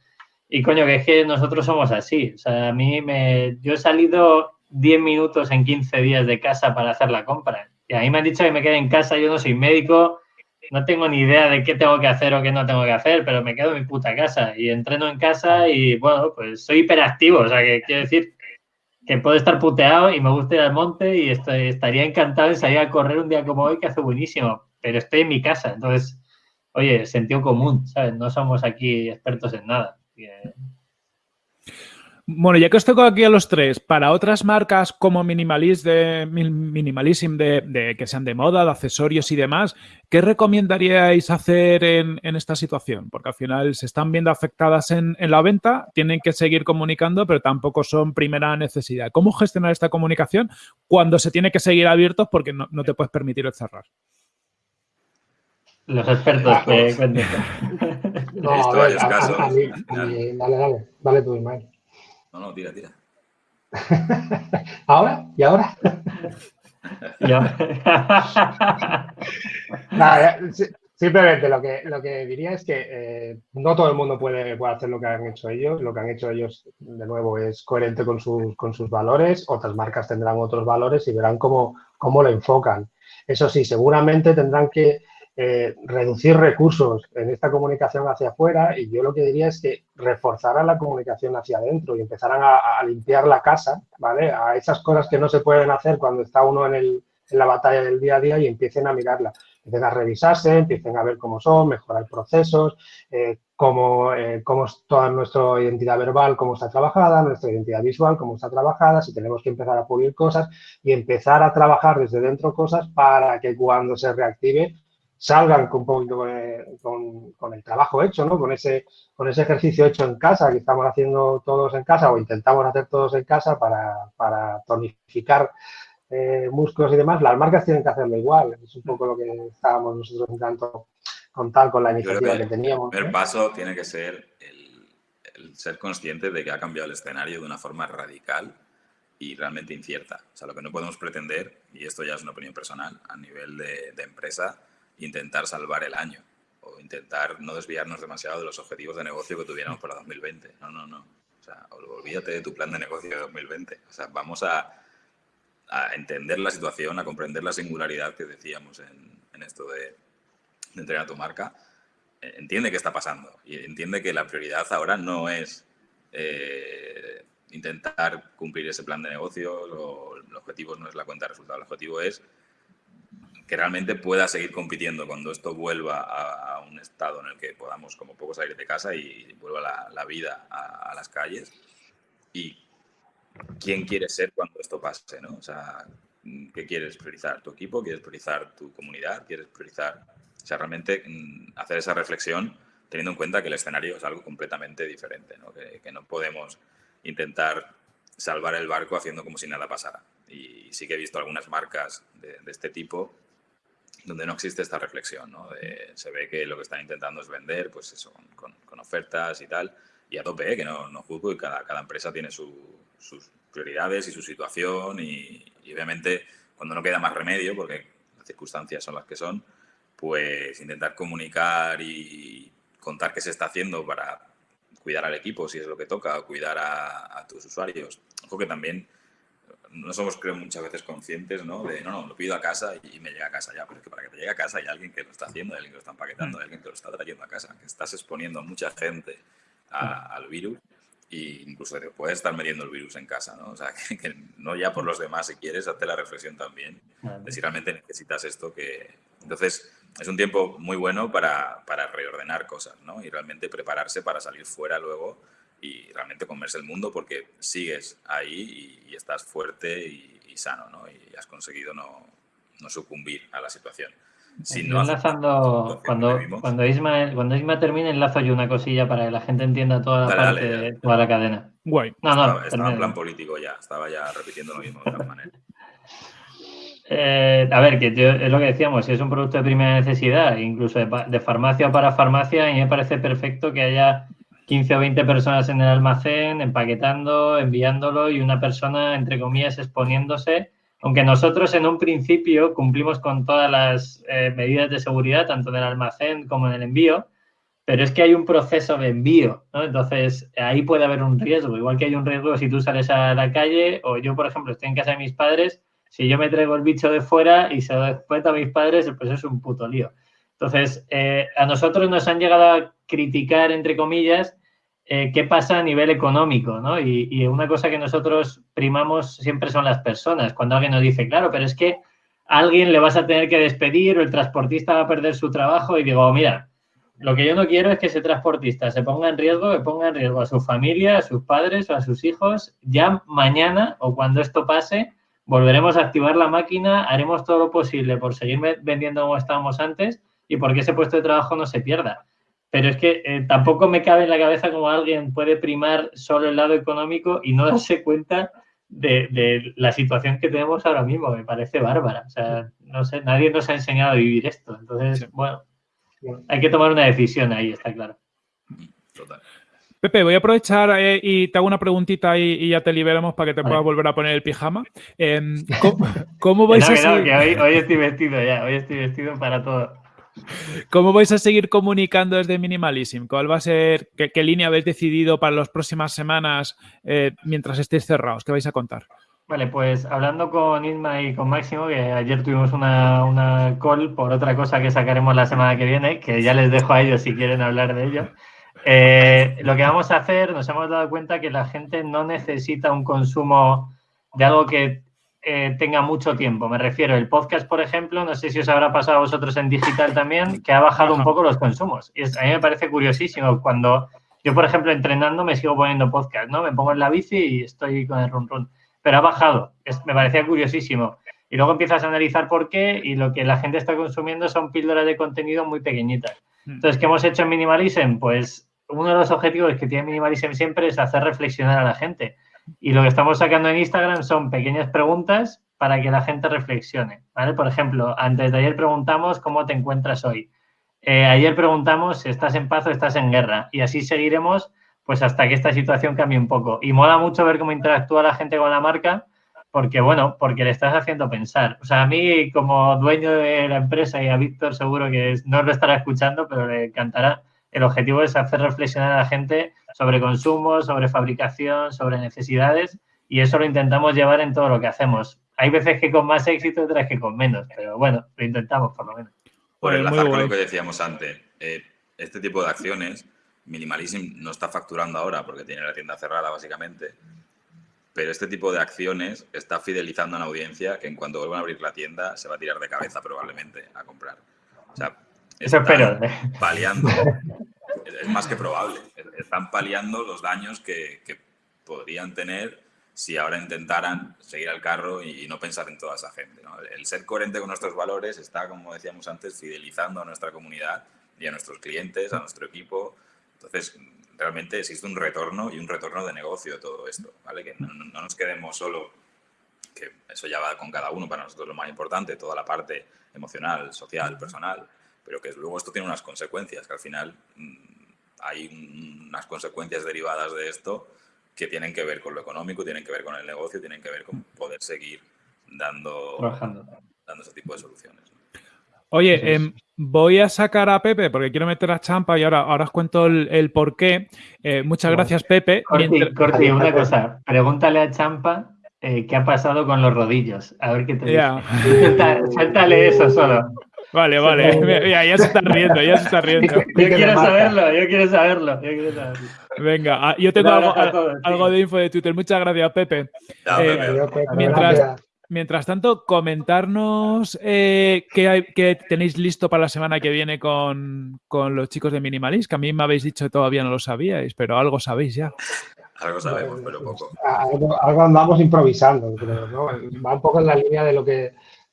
Y coño, que es que nosotros somos así. O sea, a mí me... Yo he salido 10 minutos en 15 días de casa para hacer la compra. Y a mí me han dicho que me quede en casa, yo no soy médico, no tengo ni idea de qué tengo que hacer o qué no tengo que hacer, pero me quedo en mi puta casa y entreno en casa y bueno, pues soy hiperactivo. O sea, que quiero decir que puedo estar puteado y me gusta ir al monte y estoy, estaría encantado de salir a correr un día como hoy que hace buenísimo, pero estoy en mi casa, entonces, oye, sentido común, ¿sabes? No somos aquí expertos en nada. Bueno, ya que os toco aquí a los tres, para otras marcas como Minimalist de, Minimalism, de, de, que sean de moda, de accesorios y demás, ¿qué recomendaríais hacer en, en esta situación? Porque al final se están viendo afectadas en, en, la venta, tienen que seguir comunicando, pero tampoco son primera necesidad. ¿Cómo gestionar esta comunicación cuando se tiene que seguir abiertos porque no, no te puedes permitir el cerrar? Los expertos que cuenten. No, a ver, a, a, a mí, dale, dale, dale tú, Ismael. No, no, tira, tira. ¿Ahora? ¿Y ahora? Nada, simplemente lo que, lo que diría es que eh, no todo el mundo puede, puede, hacer lo que han hecho ellos. Lo que han hecho ellos, de nuevo, es coherente con sus, con sus valores. Otras marcas tendrán otros valores y verán cómo, cómo lo enfocan. Eso sí, seguramente tendrán que eh, reducir recursos en esta comunicación hacia afuera y yo lo que diría es que reforzaran la comunicación hacia adentro y empezaran a, limpiar la casa, ¿vale? A esas cosas que no se pueden hacer cuando está uno en, el, en la batalla del día a día y empiecen a mirarla, empiecen a revisarse, empiecen a ver cómo son, mejorar procesos, eh, cómo, eh, cómo es toda nuestra identidad verbal, cómo está trabajada, nuestra identidad visual, cómo está trabajada, si tenemos que empezar a pulir cosas y empezar a trabajar desde dentro cosas para que cuando se reactive salgan con, con, con, con, el trabajo hecho, ¿no? Con ese, con ese ejercicio hecho en casa que estamos haciendo todos en casa o intentamos hacer todos en casa para, para tonificar eh, músculos y demás, las marcas tienen que hacerlo igual. Es un poco lo que estábamos nosotros intentando contar con la iniciativa que, que, teníamos. El primer ¿eh? paso tiene que ser el, el ser consciente de que ha cambiado el escenario de una forma radical y realmente incierta. O sea, lo que no podemos pretender, y esto ya es una opinión personal, a nivel de, de empresa, intentar salvar el año o intentar no desviarnos demasiado de los objetivos de negocio que tuviéramos para 2020. No, no, no. O sea, olvídate de tu plan de negocio de 2020. O sea, vamos a, a entender la situación, a comprender la singularidad que decíamos en, esto de, de entregar tu marca. Entiende qué está pasando y entiende que la prioridad ahora no es eh, intentar cumplir ese plan de negocio, lo, el objetivo no es la cuenta de resultados, el objetivo es que realmente pueda seguir compitiendo cuando esto vuelva a, un estado en el que podamos como poco salir de casa y vuelva la, vida a, las calles. Y quién quieres ser cuando esto pase, ¿no? O sea, ¿qué quieres priorizar? ¿Tu equipo? ¿Quieres priorizar tu comunidad? ¿Quieres priorizar...? O sea, realmente mm, hacer esa reflexión teniendo en cuenta que el escenario es algo completamente diferente, ¿no? Que, no podemos intentar salvar el barco haciendo como si nada pasara. Y sí que he visto algunas marcas de, este tipo donde no existe esta reflexión, ¿no? se ve que lo que están intentando es vender, pues eso, con, ofertas y tal, y a tope, ¿eh? que no, no juzgo y cada, cada empresa tiene sus prioridades y su situación y, obviamente cuando no queda más remedio, porque las circunstancias son las que son, pues intentar comunicar y contar qué se está haciendo para cuidar al equipo, si es lo que toca, cuidar a, tus usuarios. Ojo que también no somos, creo, muchas veces conscientes, ¿no? De, no, no, lo pido a casa y me llega a casa ya. Pero es que para que te llegue a casa hay alguien que lo está haciendo, hay alguien que lo está empaquetando, hay alguien que lo está trayendo a casa. Que estás exponiendo a mucha gente al virus e incluso te puedes estar metiendo el virus en casa, ¿no? O sea, que, no ya por los demás, si quieres, hazte la reflexión también de si realmente necesitas esto que... Entonces, es un tiempo muy bueno para, para, reordenar cosas, ¿no? Y realmente prepararse para salir fuera luego y realmente comerse el mundo porque sigues ahí y, estás fuerte y, sano, ¿no? Y has conseguido no, no sucumbir a la situación. Si no enlazando, cuando, cuando, Isma, cuando Isma termine, enlazo yo una cosilla para que la gente entienda toda la parte, toda la cadena. Guay. No, no, estaba, en plan político ya, estaba ya repitiendo lo mismo de otra manera. Eh, a ver, que es lo que decíamos, si es un producto de primera necesidad, incluso de, farmacia para farmacia, a mí me parece perfecto que haya 15 o 20 personas en el almacén empaquetando, enviándolo y una persona, entre comillas, exponiéndose. Aunque nosotros en un principio cumplimos con todas las eh, medidas de seguridad, tanto en el almacén como en el envío, pero es que hay un proceso de envío, ¿no? Entonces, ahí puede haber un riesgo, igual que hay un riesgo si tú sales a la calle o yo, por ejemplo, estoy en casa de mis padres si yo me traigo el bicho de fuera y se lo después a mis padres, pues es un puto lío. Entonces, eh, a nosotros nos han llegado a criticar, entre comillas, eh, qué pasa a nivel económico, ¿no? Y, una cosa que nosotros primamos siempre son las personas. Cuando alguien nos dice, claro, pero es que a alguien le vas a tener que despedir o el transportista va a perder su trabajo y digo, mira, lo que yo no quiero es que ese transportista se ponga en riesgo, que ponga en riesgo a su familia, a sus padres o a sus hijos ya mañana o cuando esto pase volveremos a activar la máquina, haremos todo lo posible por seguir vendiendo como estábamos antes y porque ese puesto de trabajo no se pierda. Pero es que eh, tampoco me cabe en la cabeza como alguien puede primar solo el lado económico y no darse cuenta de, la situación que tenemos ahora mismo. Me parece bárbara. O sea, no sé, nadie nos ha enseñado a vivir esto. Entonces, bueno, hay que tomar una decisión ahí, está claro. Total. Pepe, voy a aprovechar eh, y te hago una preguntita y, ya te liberamos para que te puedas volver a poner el pijama. Em, ¿cómo, vais a seguir? hoy, estoy vestido ya, hoy estoy vestido para todo. ¿Cómo vais a seguir comunicando desde Minimalism? ¿Cuál va a ser, qué, línea habéis decidido para las próximas semanas eh, mientras estéis cerrados? ¿Qué vais a contar? Vale, pues hablando con Isma y con Máximo, que ayer tuvimos una, una call por otra cosa que sacaremos la semana que viene, que ya les dejo a ellos si quieren hablar de ello. Eh, lo que vamos a hacer, nos hemos dado cuenta que la gente no necesita un consumo de algo que eh, tenga mucho tiempo. Me refiero, el podcast, por ejemplo, no sé si os habrá pasado a vosotros en digital también, que ha bajado un poco los consumos. Y a mí me parece curiosísimo cuando yo, por ejemplo, entrenando me sigo poniendo podcast, ¿no? Me pongo en la bici y estoy con el run run. Pero ha bajado. me parecía curiosísimo. Y luego empiezas a analizar por qué y lo que la gente está consumiendo son píldoras de contenido muy pequeñitas. Hmm. Entonces, ¿qué hemos hecho en Minimalism? Pues uno de los objetivos que tiene Minimalism siempre es hacer reflexionar a la gente. Y lo que estamos sacando en Instagram son pequeñas preguntas para que la gente reflexione. ¿vale? Por ejemplo, antes de ayer preguntamos cómo te encuentras hoy. Eh, ayer preguntamos si estás en paz o estás en guerra. Y así seguiremos pues hasta que esta situación cambie un poco. Y mola mucho ver cómo interactúa la gente con la marca, porque bueno, porque le estás haciendo pensar. O sea, a mí como dueño de la empresa y a Víctor seguro que no lo estará escuchando, pero le encantará el objetivo es hacer reflexionar a la gente sobre consumo, sobre fabricación, sobre necesidades y eso lo intentamos llevar en todo lo que hacemos. Hay veces que con más éxito, otras que con menos, pero bueno, lo intentamos por lo menos. Por enlazar con lo que decíamos antes, eh, este tipo de acciones, Minimalism no está facturando ahora porque tiene la tienda cerrada básicamente, pero este tipo de acciones está fidelizando a una audiencia que en cuanto vuelvan a abrir la tienda se va a tirar de cabeza probablemente a comprar. O sea, Eso espero. paliando, es más que probable, están paliando los daños que, que podrían tener si ahora intentaran seguir al carro y no pensar en toda esa gente. ¿no? El ser coherente con nuestros valores está, como decíamos antes, fidelizando a nuestra comunidad y a nuestros clientes, a nuestro equipo. Entonces, realmente existe un retorno y un retorno de negocio de todo esto, ¿vale? Que no, no, nos quedemos solo, que eso ya va con cada uno, para nosotros lo más importante, toda la parte emocional, social, personal, pero que luego esto tiene unas consecuencias, que al final mmm, hay unas consecuencias derivadas de esto que tienen que ver con lo económico, tienen que ver con el negocio, tienen que ver con poder seguir dando, dando ese tipo de soluciones. Oye, eh, voy a sacar a Pepe porque quiero meter a Champa y ahora, ahora os cuento el, el por qué. Eh, muchas gracias, Pepe. Corti, Mientras... Corti, una cosa. Pregúntale a Champa eh, qué ha pasado con los rodillos. A ver qué te yeah. dice. Suéltale eso solo. Vale, vale. Ya, ya, se está riendo, ya se está riendo. Yo quiero saberlo, yo quiero saberlo, yo quiero saberlo. Venga, ah, yo tengo algo, todos, algo, de info de Twitter. Muchas gracias, Pepe. No, eh, Pepe. Mientras, mientras tanto, comentarnos eh, qué, hay, qué, tenéis listo para la semana que viene con, con los chicos de Minimalist, que a mí me habéis dicho que todavía no lo sabíais, pero algo sabéis ya. Algo sabemos, pero poco. Algo, algo andamos improvisando, creo, ¿no? Va un poco en la línea de lo que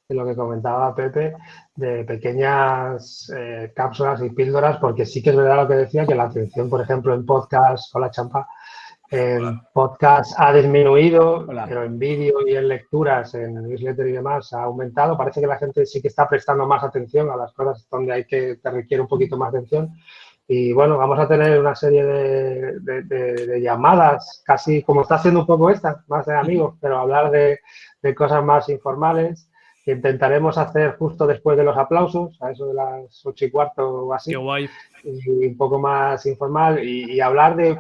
de lo que comentaba Pepe, de pequeñas eh, cápsulas y píldoras, porque sí que es verdad lo que decía, que la atención, por ejemplo, en podcast, hola champa, en hola. podcast ha disminuido, hola. pero en vídeo y en lecturas, en newsletter y demás, ha aumentado. Parece que la gente sí que está prestando más atención a las cosas donde hay que, te requiere un poquito más atención. Y bueno, vamos a tener una serie de, de, de, de llamadas, casi como está haciendo un poco esta, más de amigos, pero hablar de, cosas más informales que intentaremos hacer justo después de los aplausos, a eso de las ocho y cuarto o así. Qué guay. Y un poco más informal y, y, hablar de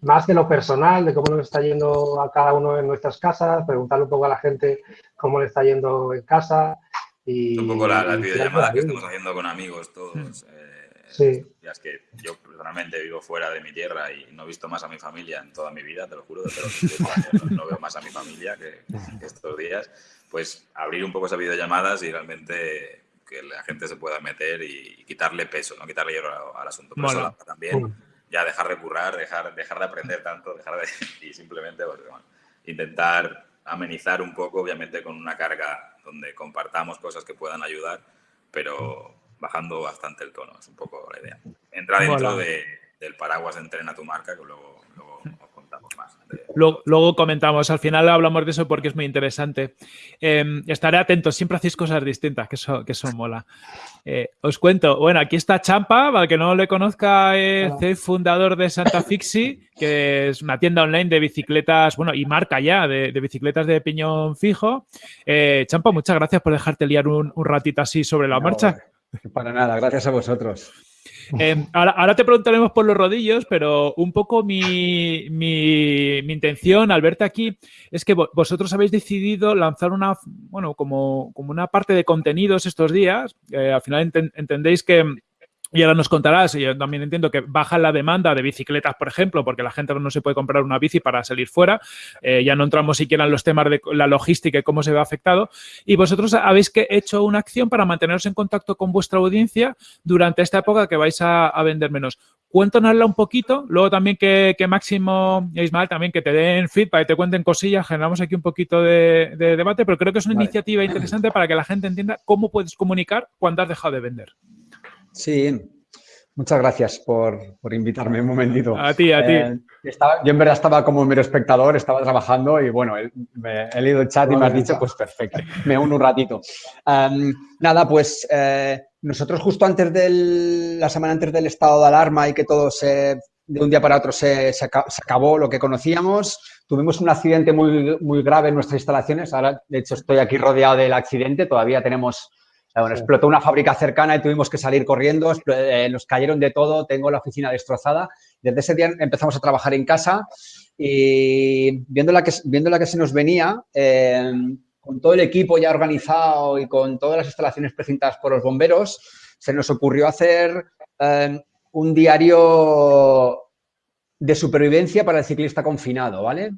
más de lo personal, de cómo nos está yendo a cada uno en nuestras casas, preguntarle un poco a la gente cómo le está yendo en casa. Y, un poco la, la videollamada que estamos haciendo con amigos todos. Mm. Eh, sí. Es que yo personalmente vivo fuera de mi tierra y no he visto más a mi familia en toda mi vida, te lo juro, los no, no veo más a mi familia que, que estos días pues abrir un poco esas videollamadas y realmente que la gente se pueda meter y, y quitarle peso, no quitarle hierro al, al asunto. Pero bueno. eso también ya dejar de currar, dejar, dejar de aprender tanto, dejar de, y simplemente pues, bueno, intentar amenizar un poco, obviamente con una carga donde compartamos cosas que puedan ayudar, pero bajando bastante el tono, es un poco la idea. Entra dentro de, del paraguas de entrena tu marca, que luego, luego os contamos más. Luego, luego, comentamos, al final hablamos de eso porque es muy interesante. Eh, estaré atento, siempre hacéis cosas distintas, que eso, que eso mola. Eh, os cuento, bueno, aquí está Champa, para que no le conozca, es el fundador de Santa Fixi, que es una tienda online de bicicletas, bueno, y marca ya, de, de bicicletas de piñón fijo. Eh, Champa, muchas gracias por dejarte liar un, un ratito así sobre la no, marcha. Para nada, gracias a vosotros. Eh, ahora, ahora, te preguntaremos por los rodillos, pero un poco mi, mi, mi, intención al verte aquí es que vosotros habéis decidido lanzar una, bueno, como, como una parte de contenidos estos días. Eh, al final ent entendéis que y ahora nos contarás, y yo también entiendo que baja la demanda de bicicletas, por ejemplo, porque la gente no se puede comprar una bici para salir fuera. Eh, ya no entramos siquiera en los temas de la logística y cómo se ve afectado. Y vosotros habéis que hecho una acción para manteneros en contacto con vuestra audiencia durante esta época que vais a, a vender menos. Cuéntanosla un poquito, luego también que, que Máximo e Ismael también que te den feedback y te cuenten cosillas, generamos aquí un poquito de, de debate, pero creo que es una vale. iniciativa interesante para que la gente entienda cómo puedes comunicar cuando has dejado de vender. Sí, muchas gracias por, por, invitarme un momentito. A ti, a eh, ti. Estaba, yo en verdad estaba como mero espectador, estaba trabajando y bueno, he, he leído el chat y me has dicho, pues perfecto, me uno un ratito. Um, nada, pues eh, nosotros justo antes del, la semana antes del estado de alarma y que todo se, de un día para otro se, se, se acabó lo que conocíamos, tuvimos un accidente muy, muy grave en nuestras instalaciones, ahora de hecho estoy aquí rodeado del accidente, todavía tenemos bueno, explotó una fábrica cercana y tuvimos que salir corriendo, eh, nos cayeron de todo, tengo la oficina destrozada. Desde ese día empezamos a trabajar en casa y viendo la que, viendo la que se nos venía, eh, con todo el equipo ya organizado y con todas las instalaciones precintadas por los bomberos, se nos ocurrió hacer eh, un diario de supervivencia para el ciclista confinado, ¿vale?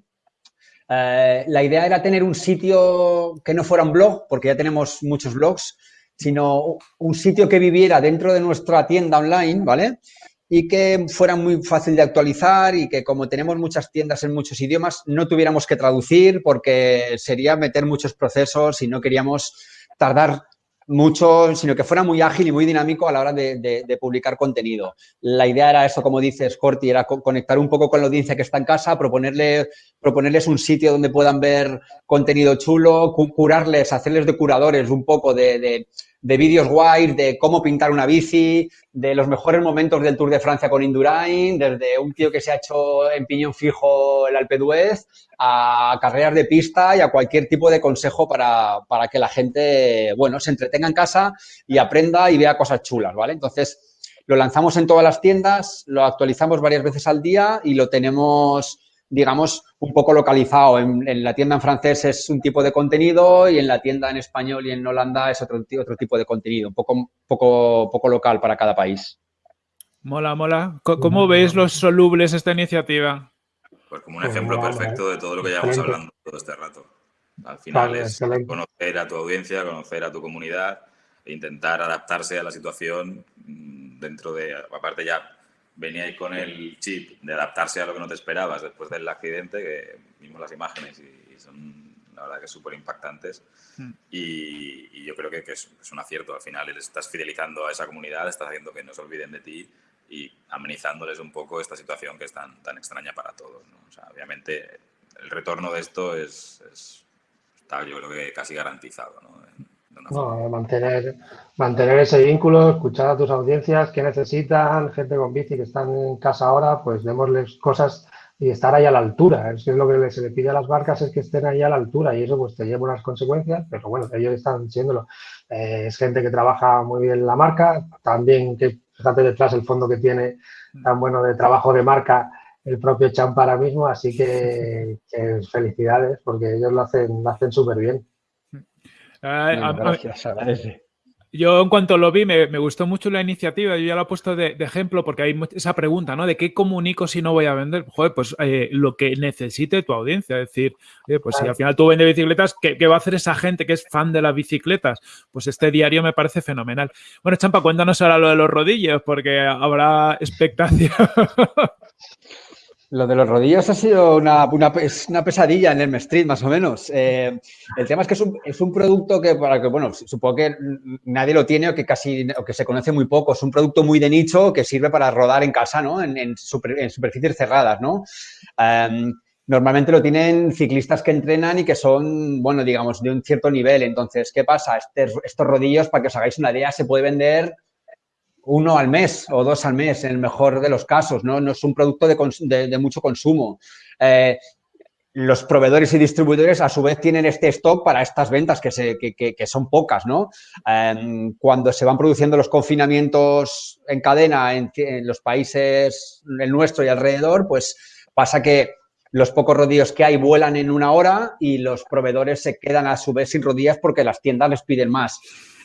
Eh, la idea era tener un sitio que no fuera un blog, porque ya tenemos muchos blogs, sino un sitio que viviera dentro de nuestra tienda online, ¿vale? Y que fuera muy fácil de actualizar y que como tenemos muchas tiendas en muchos idiomas, no tuviéramos que traducir porque sería meter muchos procesos y no queríamos tardar mucho, sino que fuera muy ágil y muy dinámico a la hora de, publicar contenido. La idea era eso, como dices, Corti, era conectar un poco con la audiencia que está en casa, proponerle, proponerles un sitio donde puedan ver contenido chulo, curarles, hacerles de curadores un poco de vídeos guays, de cómo pintar una bici, de los mejores momentos del Tour de Francia con Indurain, desde un tío que se ha hecho en piñón fijo el Alpe d'Huez, a carreras de pista y a cualquier tipo de consejo para, para, que la gente, bueno, se entretenga en casa y aprenda y vea cosas chulas, ¿vale? Entonces, lo lanzamos en todas las tiendas, lo actualizamos varias veces al día y lo tenemos digamos, un poco localizado. En, la tienda en francés es un tipo de contenido y en la tienda en español y en Holanda es otro, otro tipo de contenido, un poco, poco, poco local para cada país. Mola, mola. ¿Cómo, veis los solubles esta iniciativa? Pues como un ejemplo perfecto de todo lo que llevamos hablando todo este rato. Al final es conocer a tu audiencia, conocer a tu comunidad e intentar adaptarse a la situación mm, dentro de, aparte ya veníais con el chip de adaptarse a lo que no te esperabas después del accidente, que vimos las imágenes y, son la verdad que súper impactantes. Hmm. Y, yo creo que, es, un acierto. Al final estás fidelizando a esa comunidad, estás haciendo que no se olviden de ti y amenizándoles un poco esta situación que es tan, tan extraña para todos. O sea, obviamente el retorno de esto es, está yo creo que casi garantizado. ¿no? No, mantener, mantener ese vínculo, escuchar a tus audiencias que necesitan, gente con bici que están en casa ahora, pues démosles cosas y estar ahí a la altura. Es, es lo que se le pide a las barcas es que estén ahí a la altura y eso pues te lleva unas consecuencias, pero bueno, ellos están siéndolo. Eh, es gente que trabaja muy bien la marca, también que fíjate detrás el fondo que tiene tan bueno de trabajo de marca el propio Champ ahora mismo, así que, que felicidades porque ellos lo hacen, lo hacen súper bien. Yo en cuanto lo vi me, gustó mucho la iniciativa, yo ya lo he puesto de, ejemplo porque hay esa pregunta, ¿no? ¿De qué comunico si no voy a vender? Joder, pues eh, lo que necesite tu audiencia, es decir, pues si al final tú vendes bicicletas, ¿qué, ¿qué, va a hacer esa gente que es fan de las bicicletas? Pues este diario me parece fenomenal. Bueno, Champa, cuéntanos ahora lo de los rodillos porque habrá expectación. Lo de los rodillos ha sido una, una, pesadilla en el Street, más o menos. Eh, el tema es que es un, producto que, para que, bueno, supongo que nadie lo tiene o que casi o que se conoce muy poco. Es un producto muy de nicho que sirve para rodar en casa, ¿no? En, superficies cerradas, ¿no? Em, normalmente lo tienen ciclistas que entrenan y que son, bueno, digamos, de un cierto nivel. Entonces, ¿qué pasa? Este, estos rodillos, para que os hagáis una idea, se puede vender uno al mes o dos al mes, en el mejor de los casos, ¿no? No es un producto de, mucho consumo. Eh, los proveedores y distribuidores a su vez tienen este stock para estas ventas que, se, que, son pocas, ¿no? Em, cuando se van produciendo los confinamientos en cadena en, los países, el nuestro y alrededor, pues pasa que los pocos rodillos que hay vuelan en una hora y los proveedores se quedan a su vez sin rodillas porque las tiendas les piden más.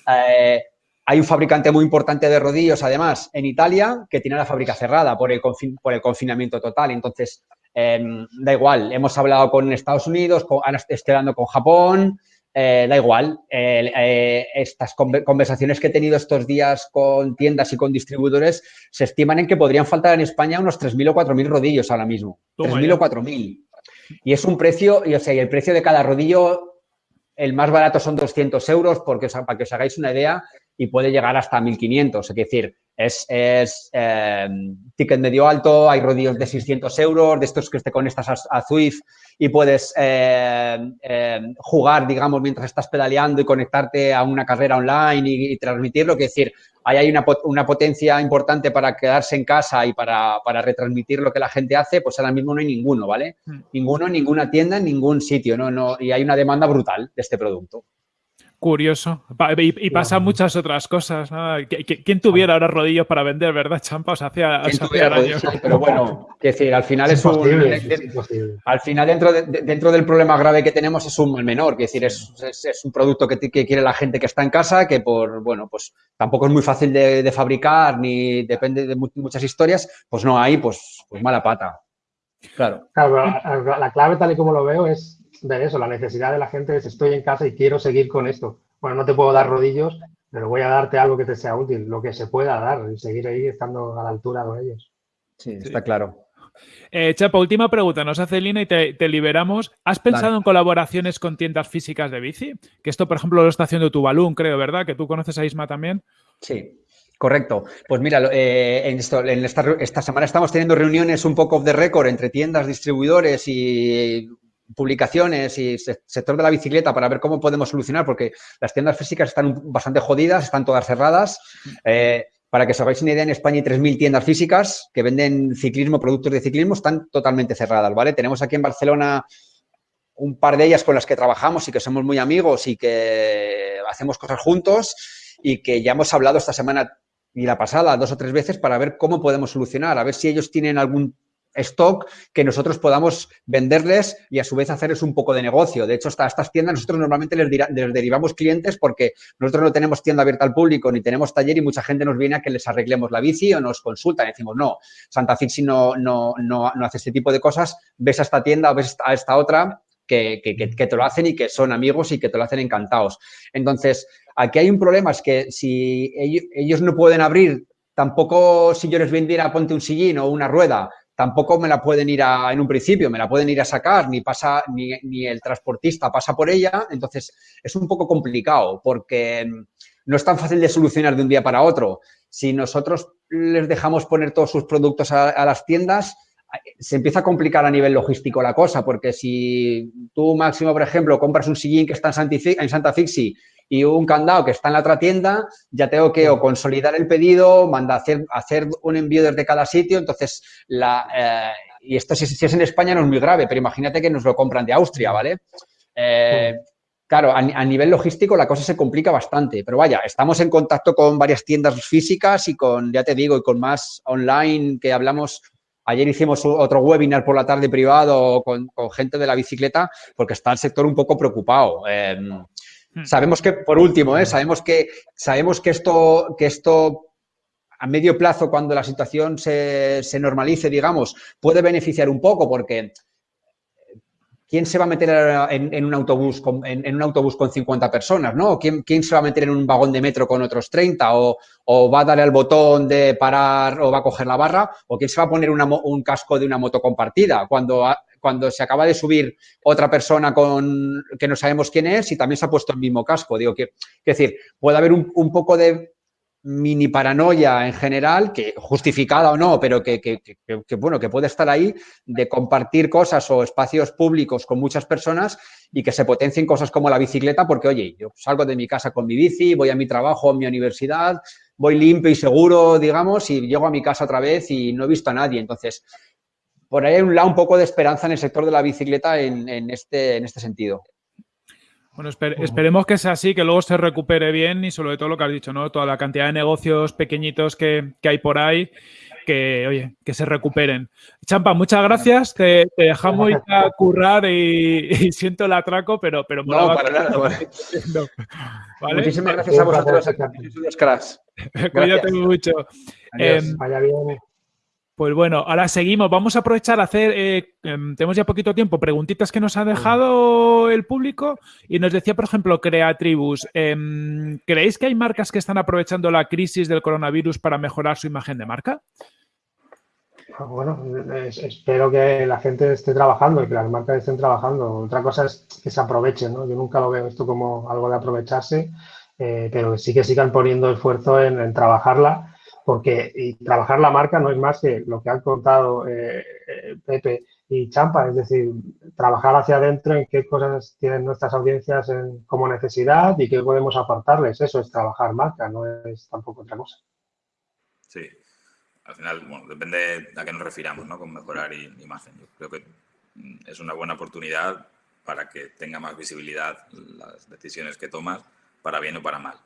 Eh, hay un fabricante muy importante de rodillos, además, en Italia, que tiene la fábrica cerrada por el, por el confinamiento total. Entonces, em, da igual, hemos hablado con Estados Unidos, con, ahora estoy hablando con Japón, eh, da igual. Eh, estas conversaciones que he tenido estos días con tiendas y con distribuidores se estiman en que podrían faltar en España unos 3.000 o 4.000 rodillos ahora mismo. 3.000 o 4.000. Y es un precio, y, o sea, y el precio de cada rodillo, el más barato son 200 euros, porque, para que os hagáis una idea, y puede llegar hasta 1500. Es decir, es, es em, ticket medio alto, hay rodillos de 600 euros, de estos que te conectas a, a Zwift y puedes em, em, jugar, digamos, mientras estás pedaleando y conectarte a una carrera online y, transmitirlo. Es decir, ahí hay una, una, potencia importante para quedarse en casa y para, para, retransmitir lo que la gente hace, pues ahora mismo no hay ninguno, ¿vale? Hmm. Ninguno ninguna tienda, en ningún sitio, ¿no? no y hay una demanda brutal de este producto. Curioso. Y, pasa muchas otras cosas. ¿Quién tuviera ahora rodillos para vender, verdad, Champa? hacía, pero bueno, que decir, al final es, un. al final, dentro, dentro del problema grave que tenemos, es un mal menor. Que decir, es, es, un producto que, que, quiere la gente que está en casa, que por, bueno, pues tampoco es muy fácil de, fabricar, ni depende de muchas historias, pues no hay, pues, pues mala pata. Claro. claro la, la clave, tal y como lo veo, es ver eso, la necesidad de la gente es estoy en casa y quiero seguir con esto. Bueno, no te puedo dar rodillos, pero voy a darte algo que te sea útil, lo que se pueda dar y seguir ahí estando a la altura con ellos. Sí, está claro. Eh, Chapa, última pregunta, nos hace Lina y te, liberamos. ¿Has pensado en colaboraciones con tiendas físicas de bici? Que esto, por ejemplo, lo está haciendo tu Balloon, creo, ¿verdad? Que tú conoces a Isma también. Sí, Correcto. Pues mira, eh, en, esta, semana estamos teniendo reuniones un poco off the record entre tiendas, distribuidores y publicaciones y sector de la bicicleta para ver cómo podemos solucionar, porque las tiendas físicas están bastante jodidas, están todas cerradas. Eh, para que os hagáis una idea, en España hay 3.000 tiendas físicas que venden ciclismo, productos de ciclismo, están totalmente cerradas, ¿vale? Tenemos aquí en Barcelona un par de ellas con las que trabajamos y que somos muy amigos y que hacemos cosas juntos y que ya hemos hablado esta semana y la pasada dos o tres veces para ver cómo podemos solucionar, a ver si ellos tienen algún stock que nosotros podamos venderles y a su vez hacerles un poco de negocio. De hecho, hasta estas tiendas nosotros normalmente les, derivamos clientes porque nosotros no tenemos tienda abierta al público ni tenemos taller y mucha gente nos viene a que les arreglemos la bici o nos consultan decimos, no, Santa Fixi no, no, no, no hace este tipo de cosas, ves a esta tienda o ves a esta otra que, que, que, te lo hacen y que son amigos y que te lo hacen encantados. Entonces, Aquí hay un problema, es que si ellos, no pueden abrir, tampoco si yo les vendiera ponte un sillín o una rueda, tampoco me la pueden ir a, en un principio, me la pueden ir a sacar, ni pasa, ni, ni, el transportista pasa por ella. Entonces, es un poco complicado porque no es tan fácil de solucionar de un día para otro. Si nosotros les dejamos poner todos sus productos a, las tiendas, se empieza a complicar a nivel logístico la cosa, porque si tú, Máximo, por ejemplo, compras un sillín que está en Santa Fixi y un candado que está en la otra tienda, ya tengo que o consolidar el pedido, mandar hacer, hacer un envío desde cada sitio. Entonces, la, eh, y esto si, es en España no es muy grave, pero imagínate que nos lo compran de Austria, ¿vale? Eh, claro, a, nivel logístico la cosa se complica bastante, pero vaya, estamos en contacto con varias tiendas físicas y con, ya te digo, y con más online que hablamos Ayer hicimos otro webinar por la tarde privado con, con, gente de la bicicleta porque está el sector un poco preocupado. Eh, Hmm. Sabemos que, por último, ¿eh? sabemos, que, sabemos que, esto, que esto a medio plazo, cuando la situación se, se normalice, digamos, puede beneficiar un poco porque ¿quién se va a meter en, un, autobús con, en, un autobús con 50 personas? ¿no? ¿Quién, ¿Quién, se va a meter en un vagón de metro con otros 30? O, o, va a darle al botón de parar o va a coger la barra? ¿O quién se va a poner un casco de una moto compartida? Cuando cuando se acaba de subir otra persona con que no sabemos quién es y también se ha puesto el mismo casco. Digo que, es decir, puede haber un, poco de mini paranoia en general, que justificada o no, pero que, que, bueno, que puede estar ahí, de compartir cosas o espacios públicos con muchas personas y que se potencien cosas como la bicicleta, porque oye, yo salgo de mi casa con mi bici, voy a mi trabajo, a mi universidad, voy limpio y seguro, digamos, y llego a mi casa otra vez y no he visto a nadie. Entonces, por ahí hay un lado un poco de esperanza en el sector de la bicicleta en, este, en este sentido. Bueno, esperemos que sea así, que luego se recupere bien y sobre todo lo que has dicho, ¿no? Toda la cantidad de negocios pequeñitos que, hay por ahí, que, oye, que se recuperen. Champa, muchas gracias. Te, dejamos ir a currar y, siento el atraco, pero... pero no, para nada. Muchísimas gracias a vosotros. Cuídate mucho. Em, Vaya bien. Pues bueno, ahora seguimos. Vamos a aprovechar a hacer, eh, em, tenemos ya poquito tiempo, preguntitas que nos ha dejado el público y nos decía, por ejemplo, Creatribus, em, ¿creéis que hay marcas que están aprovechando la crisis del coronavirus para mejorar su imagen de marca? Ah, bueno, espero que la gente esté trabajando y que las marcas estén trabajando. Otra cosa es que se aprovechen, ¿no? Yo nunca lo veo esto como algo de aprovecharse, eh, pero sí que sigan poniendo esfuerzo en trabajarla porque y trabajar la marca no es más que lo que han contado eh, eh, Pepe y Champa, es decir, trabajar hacia adentro en qué cosas tienen nuestras audiencias como necesidad y qué podemos aportarles. Eso es trabajar marca, no es tampoco otra cosa. Sí, al final, bueno, depende a qué nos refiramos, ¿no? Con mejorar imagen. Yo creo que mm, es una buena oportunidad para que tenga más visibilidad las decisiones que tomas, para bien o para mal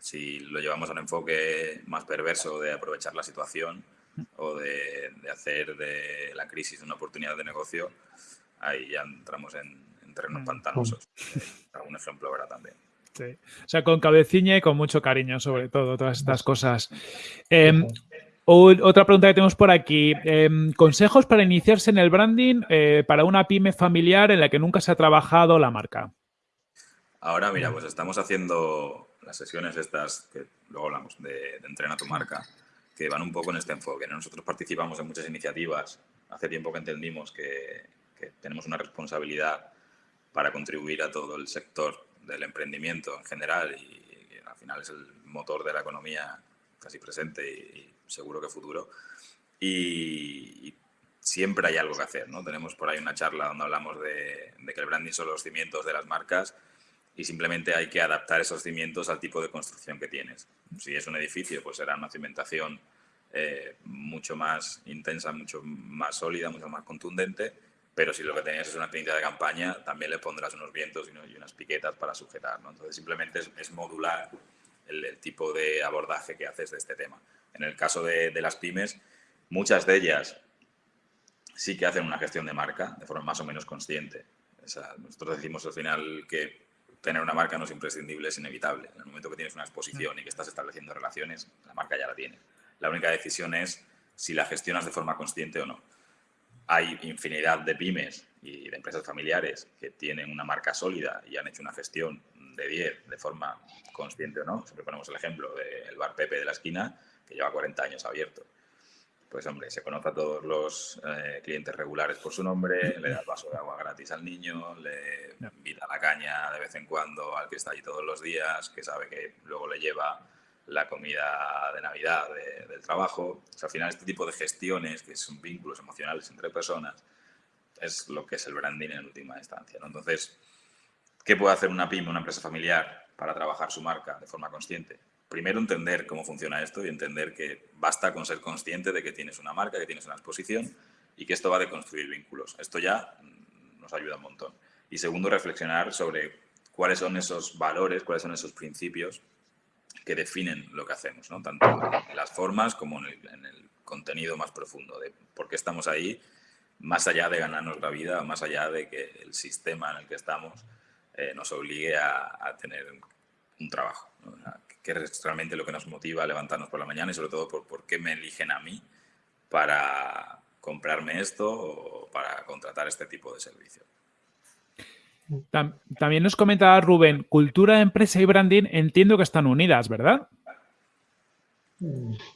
si lo llevamos a un enfoque más perverso de aprovechar la situación o de, hacer de la crisis una oportunidad de negocio, ahí ya entramos en, terrenos mm. pantanosos. Eh, algún ejemplo habrá también. Sí. O sea, con cabeciña y con mucho cariño, sobre todo, todas estas cosas. Em, otra pregunta que tenemos por aquí. Em, consejos para iniciarse en el branding eh, para una pyme familiar en la que nunca se ha trabajado la marca. Ahora, mira, pues estamos haciendo las sesiones estas, que luego hablamos de, de entrena tu marca, que van un poco en este enfoque. Nosotros participamos en muchas iniciativas. Hace tiempo que entendimos que, que tenemos una responsabilidad para contribuir a todo el sector del emprendimiento en general y, al final es el motor de la economía casi presente y, seguro que futuro. Y, siempre hay algo que hacer, ¿no? Tenemos por ahí una charla donde hablamos de, que el branding son los cimientos de las marcas y simplemente hay que adaptar esos cimientos al tipo de construcción que tienes. Si es un edificio, pues será una cimentación eh, mucho más intensa, mucho más sólida, mucho más contundente pero si lo que tenías es una tienda de campaña, también le pondrás unos vientos y, unas piquetas para sujetar. Entonces, simplemente es, modular el, tipo de abordaje que haces de este tema. En el caso de, las pymes, muchas de ellas sí que hacen una gestión de marca de forma más o menos consciente. nosotros decimos al final que tener una marca no es imprescindible, es inevitable. En el momento que tienes una exposición y que estás estableciendo relaciones, la marca ya la tiene. La única decisión es si la gestionas de forma consciente o no hay infinidad de pymes y de empresas familiares que tienen una marca sólida y han hecho una gestión de 10 de forma consciente o no. Siempre ponemos el ejemplo del bar Pepe de la esquina, que lleva 40 años abierto. Pues hombre, se conoce a todos los eh, clientes regulares por su nombre, le da el vaso de agua gratis al niño, le invita la caña de vez en cuando al que está allí todos los días, que sabe que luego le lleva la comida de Navidad del trabajo. al final, este tipo de gestiones, que son vínculos emocionales entre personas, es lo que es el branding en última instancia. Entonces, ¿qué puede hacer una pyme, una empresa familiar, para trabajar su marca de forma consciente? Primero, entender cómo funciona esto y entender que basta con ser consciente de que tienes una marca, que tienes una exposición y que esto va de construir vínculos. Esto ya nos ayuda un montón. Y segundo, reflexionar sobre cuáles son esos valores, cuáles son esos principios que definen lo que hacemos, ¿no? tanto en las formas como en el, contenido más profundo, de por qué estamos ahí, más allá de ganarnos la vida, más allá de que el sistema en el que estamos eh, nos obligue a, tener un trabajo. ¿Qué es realmente lo que nos motiva a levantarnos por la mañana y sobre todo por, por qué me eligen a mí para comprarme esto o para contratar este tipo de servicio? También nos comentaba Rubén, cultura, empresa y branding entiendo que están unidas, ¿verdad?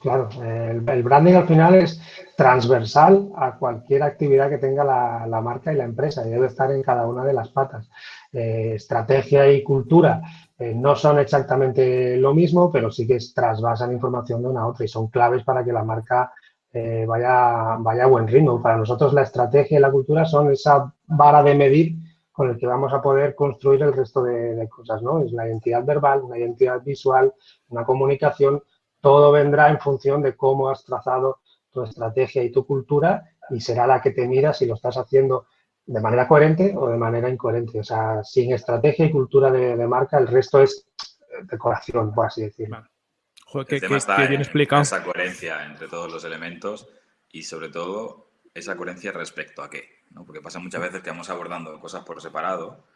Claro, el, branding al final es transversal a cualquier actividad que tenga la, marca y la empresa y debe estar en cada una de las patas. Eh, estrategia y cultura eh, no son exactamente lo mismo, pero sí que trasvasan información de una a otra y son claves para que la marca eh, vaya, vaya a buen ritmo. Para nosotros la estrategia y la cultura son esa vara de medir con el que vamos a poder construir el resto de, cosas, ¿no? Es la identidad verbal, una identidad visual, una comunicación, todo vendrá en función de cómo has trazado tu estrategia y tu cultura y será la que te mira si lo estás haciendo de manera coherente o de manera incoherente. O sea, sin estrategia y cultura de, marca, el resto es decoración, por así decirlo. Joder, el está bien explicado. esa coherencia entre todos los elementos y sobre todo esa coherencia respecto a qué. Porque pasa muchas veces que vamos abordando cosas por separado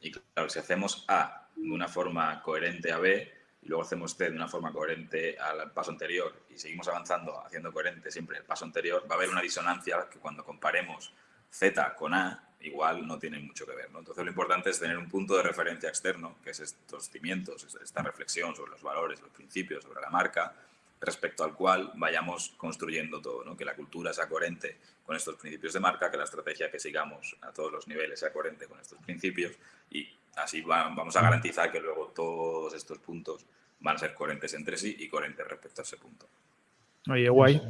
y claro, si hacemos A de una forma coherente a B y luego hacemos C de una forma coherente al paso anterior y seguimos avanzando haciendo coherente siempre el paso anterior, va a haber una disonancia que cuando comparemos Z con A igual no tiene mucho que ver. Entonces lo importante es tener un punto de referencia externo, que es estos cimientos, esta reflexión sobre los valores, los principios, sobre la marca, respecto al cual vayamos construyendo todo, ¿no? que la cultura sea coherente con estos principios de marca, que la estrategia que sigamos a todos los niveles sea coherente con estos principios y así vamos a garantizar que luego todos estos puntos van a ser coherentes entre sí y coherentes respecto a ese punto. Oye, guay.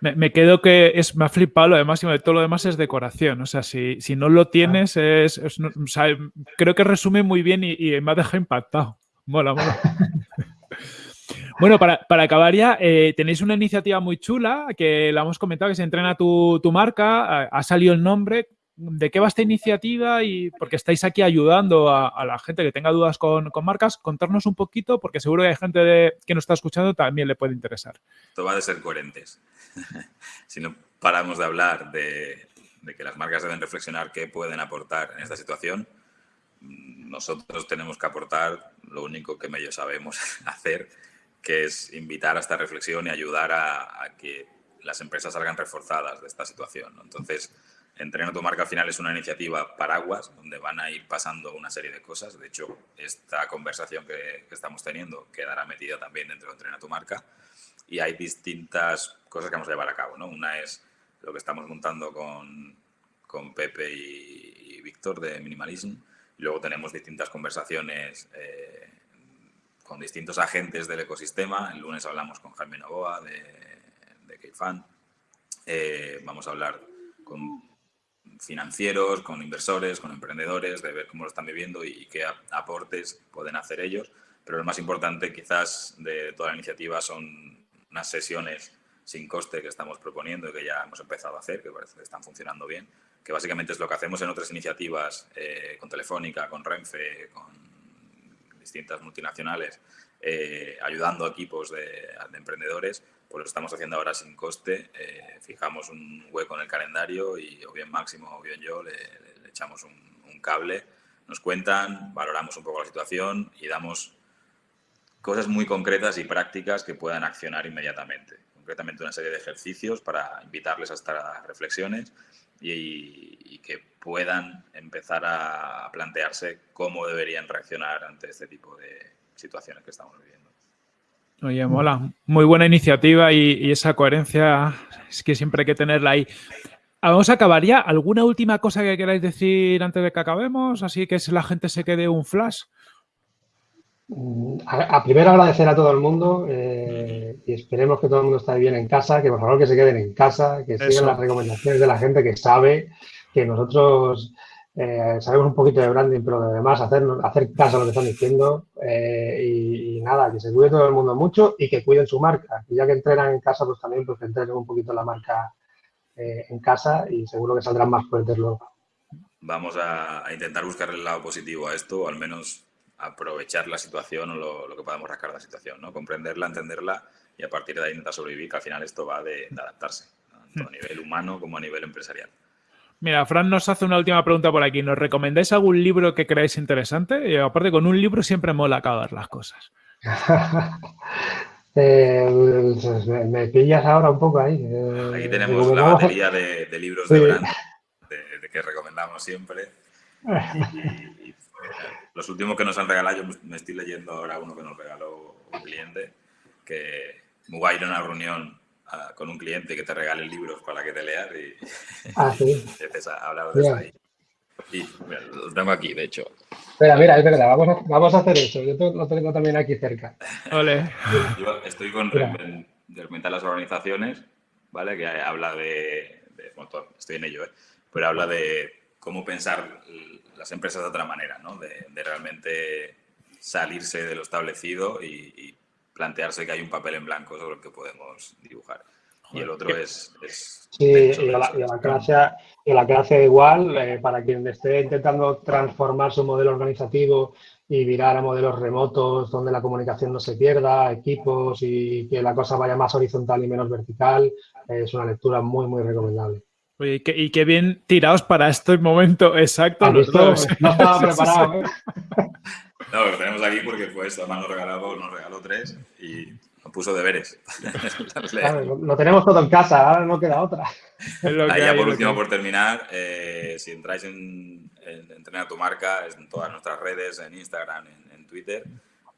Me, quedo que es, me ha flipado, además, y todo lo demás es decoración. O sea, si, si no lo tienes, es, creo que resume muy bien y, y me ha dejado impactado. Mola, mola. Bueno, para, acabar ya, eh, tenéis una iniciativa muy chula que la hemos comentado, que se entrena tu, marca, ha, salido el nombre. ¿De qué va esta iniciativa? Y porque estáis aquí ayudando a, la gente que tenga dudas con, marcas, contarnos un poquito, porque seguro que hay gente que nos está escuchando también le puede interesar. Esto va de ser coherentes. si no paramos de hablar de, que las marcas deben reflexionar qué pueden aportar en esta situación, nosotros tenemos que aportar lo único que medio sabemos hacer, que es invitar a esta reflexión y ayudar a, que las empresas salgan reforzadas de esta situación. Entonces, Entrena tu marca al final es una iniciativa paraguas donde van a ir pasando una serie de cosas. De hecho, esta conversación que, estamos teniendo quedará metida también dentro de Entrena tu marca y hay distintas cosas que vamos a llevar a cabo. ¿no? Una es lo que estamos montando con, con Pepe y, Víctor de Minimalism. Y luego tenemos distintas conversaciones eh, con distintos agentes del ecosistema. El lunes hablamos con Jaime Novoa de, de Keifan. Eh, vamos a hablar con financieros, con inversores, con emprendedores, de ver cómo lo están viviendo y qué aportes pueden hacer ellos. Pero lo más importante quizás de toda la iniciativa son unas sesiones sin coste que estamos proponiendo y que ya hemos empezado a hacer, que parece que están funcionando bien, que básicamente es lo que hacemos en otras iniciativas eh, con Telefónica, con Renfe, con distintas multinacionales, eh, ayudando a equipos de, de emprendedores, pues lo estamos haciendo ahora sin coste. Eh, fijamos un hueco en el calendario y o bien Máximo o bien yo le, echamos un, cable, nos cuentan, valoramos un poco la situación y damos cosas muy concretas y prácticas que puedan accionar inmediatamente. Concretamente una serie de ejercicios para invitarles a estas reflexiones y, y que puedan empezar a plantearse cómo deberían reaccionar ante este tipo de situaciones que estamos viviendo. Oye, mola. Muy buena iniciativa y, esa coherencia es que siempre hay que tenerla ahí. Ah, vamos a acabar ya. ¿Alguna última cosa que queráis decir antes de que acabemos? Así que la gente se quede un flash. Mm, a, primero agradecer a todo el mundo eh, y esperemos que todo el mundo esté bien en casa, que por favor que se queden en casa, que sigan las recomendaciones de la gente que sabe que nosotros eh, sabemos un poquito de branding, pero además hacer, hacer caso a lo que están diciendo eh, y, nada, que se cuide todo el mundo mucho y que cuiden su marca. Y ya que entrenan en casa, pues también pues, que entrenen un poquito la marca eh, en casa y seguro que saldrán más fuertes luego. Vamos a, intentar buscar el lado positivo a esto, o al menos aprovechar la situación o lo, que podamos rascar de la situación, ¿no? Comprenderla, entenderla y a partir de ahí intentar sobrevivir, que al final esto va de, de adaptarse, tanto a nivel humano como a nivel empresarial. Mira, Fran nos hace una última pregunta por aquí. ¿Nos recomendáis algún libro que creáis interesante? Y aparte, con un libro siempre mola acabar las cosas. Eh, me, pillas ahora un poco ahí. Eh, Aquí tenemos la batería de, libros de Brand de, que recomendamos siempre. los últimos que nos han regalado, yo me estoy leyendo ahora uno que nos regaló un cliente, que me va a ir a con un cliente que te regale libros para que te leas y ah, ¿sí? a hablar de eso ahí. Y lo tengo aquí, de hecho. Espera, mira, es verdad, vamos a, vamos a hacer eso. Yo lo tengo también aquí cerca. Ole. Yo estoy con de las organizaciones, ¿vale? Que habla de, estoy en ello, ¿eh? Pero habla de cómo pensar las empresas de otra manera, ¿no? De, realmente salirse de lo establecido y plantearse que hay un papel en blanco sobre el que podemos dibujar. Y el otro es... sí, y la, clase, y la clase igual, eh, para quien esté intentando transformar su modelo organizativo y virar a modelos remotos donde la comunicación no se pierda, equipos y que la cosa vaya más horizontal y menos vertical, es una lectura muy, muy recomendable. Oye, y qué, bien tirados para este momento exacto. No estaba preparado. ¿eh? No, lo tenemos aquí porque fue esto, además nos regaló, nos regaló tres y nos puso deberes. lo tenemos todo en casa, ahora no queda otra. Ahí ya por último, por terminar, eh, si entráis en, en, tu marca, en todas nuestras redes, en Instagram, en, en, Twitter,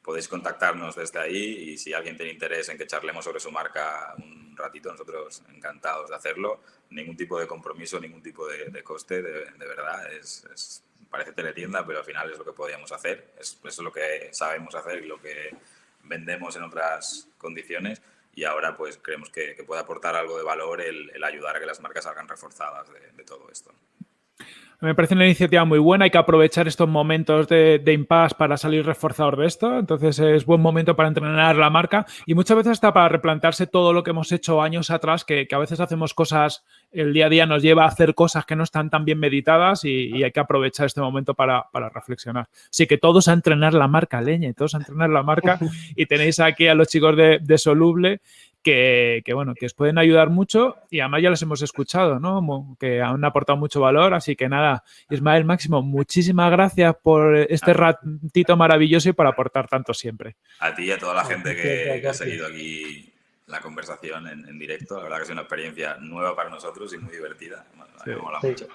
podéis contactarnos desde ahí y si alguien tiene interés en que charlemos sobre su marca un ratito, nosotros encantados de hacerlo. Ningún tipo de compromiso, ningún tipo de, coste, de, verdad, es, es parece teletienda, pero al final es lo que podíamos hacer, es, es lo que sabemos hacer y lo que vendemos en otras condiciones y ahora pues creemos que, puede aportar algo de valor el, ayudar a que las marcas salgan reforzadas de, todo esto. Me parece una iniciativa muy buena, hay que aprovechar estos momentos de, de impasse para salir reforzador de esto, entonces es buen momento para entrenar la marca y muchas veces está para replantearse todo lo que hemos hecho años atrás, que, que a veces hacemos cosas el día a día nos lleva a hacer cosas que no están tan bien meditadas y, hay que aprovechar este momento para, reflexionar. Así que todos a entrenar la marca, leñe, todos a entrenar la marca y tenéis aquí a los chicos de, Soluble que, bueno, que os pueden ayudar mucho y además ya los hemos escuchado, ¿no? Que han aportado mucho valor, así que nada, Ismael Máximo, muchísimas gracias por este ratito maravilloso y por aportar tanto siempre. A ti y a toda la gente que, ha seguido aquí la conversación en, directo, la verdad que es una experiencia nueva para nosotros y muy divertida, me mola mucho.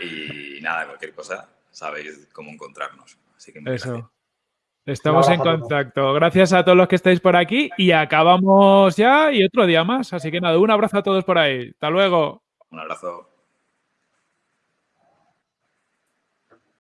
Y nada, cualquier cosa, sabéis cómo encontrarnos. Así que Eso. Estamos en contacto. Gracias a todos los que estáis por aquí y acabamos ya y otro día más. Así que nada, un abrazo a todos por ahí. Hasta luego. Un abrazo.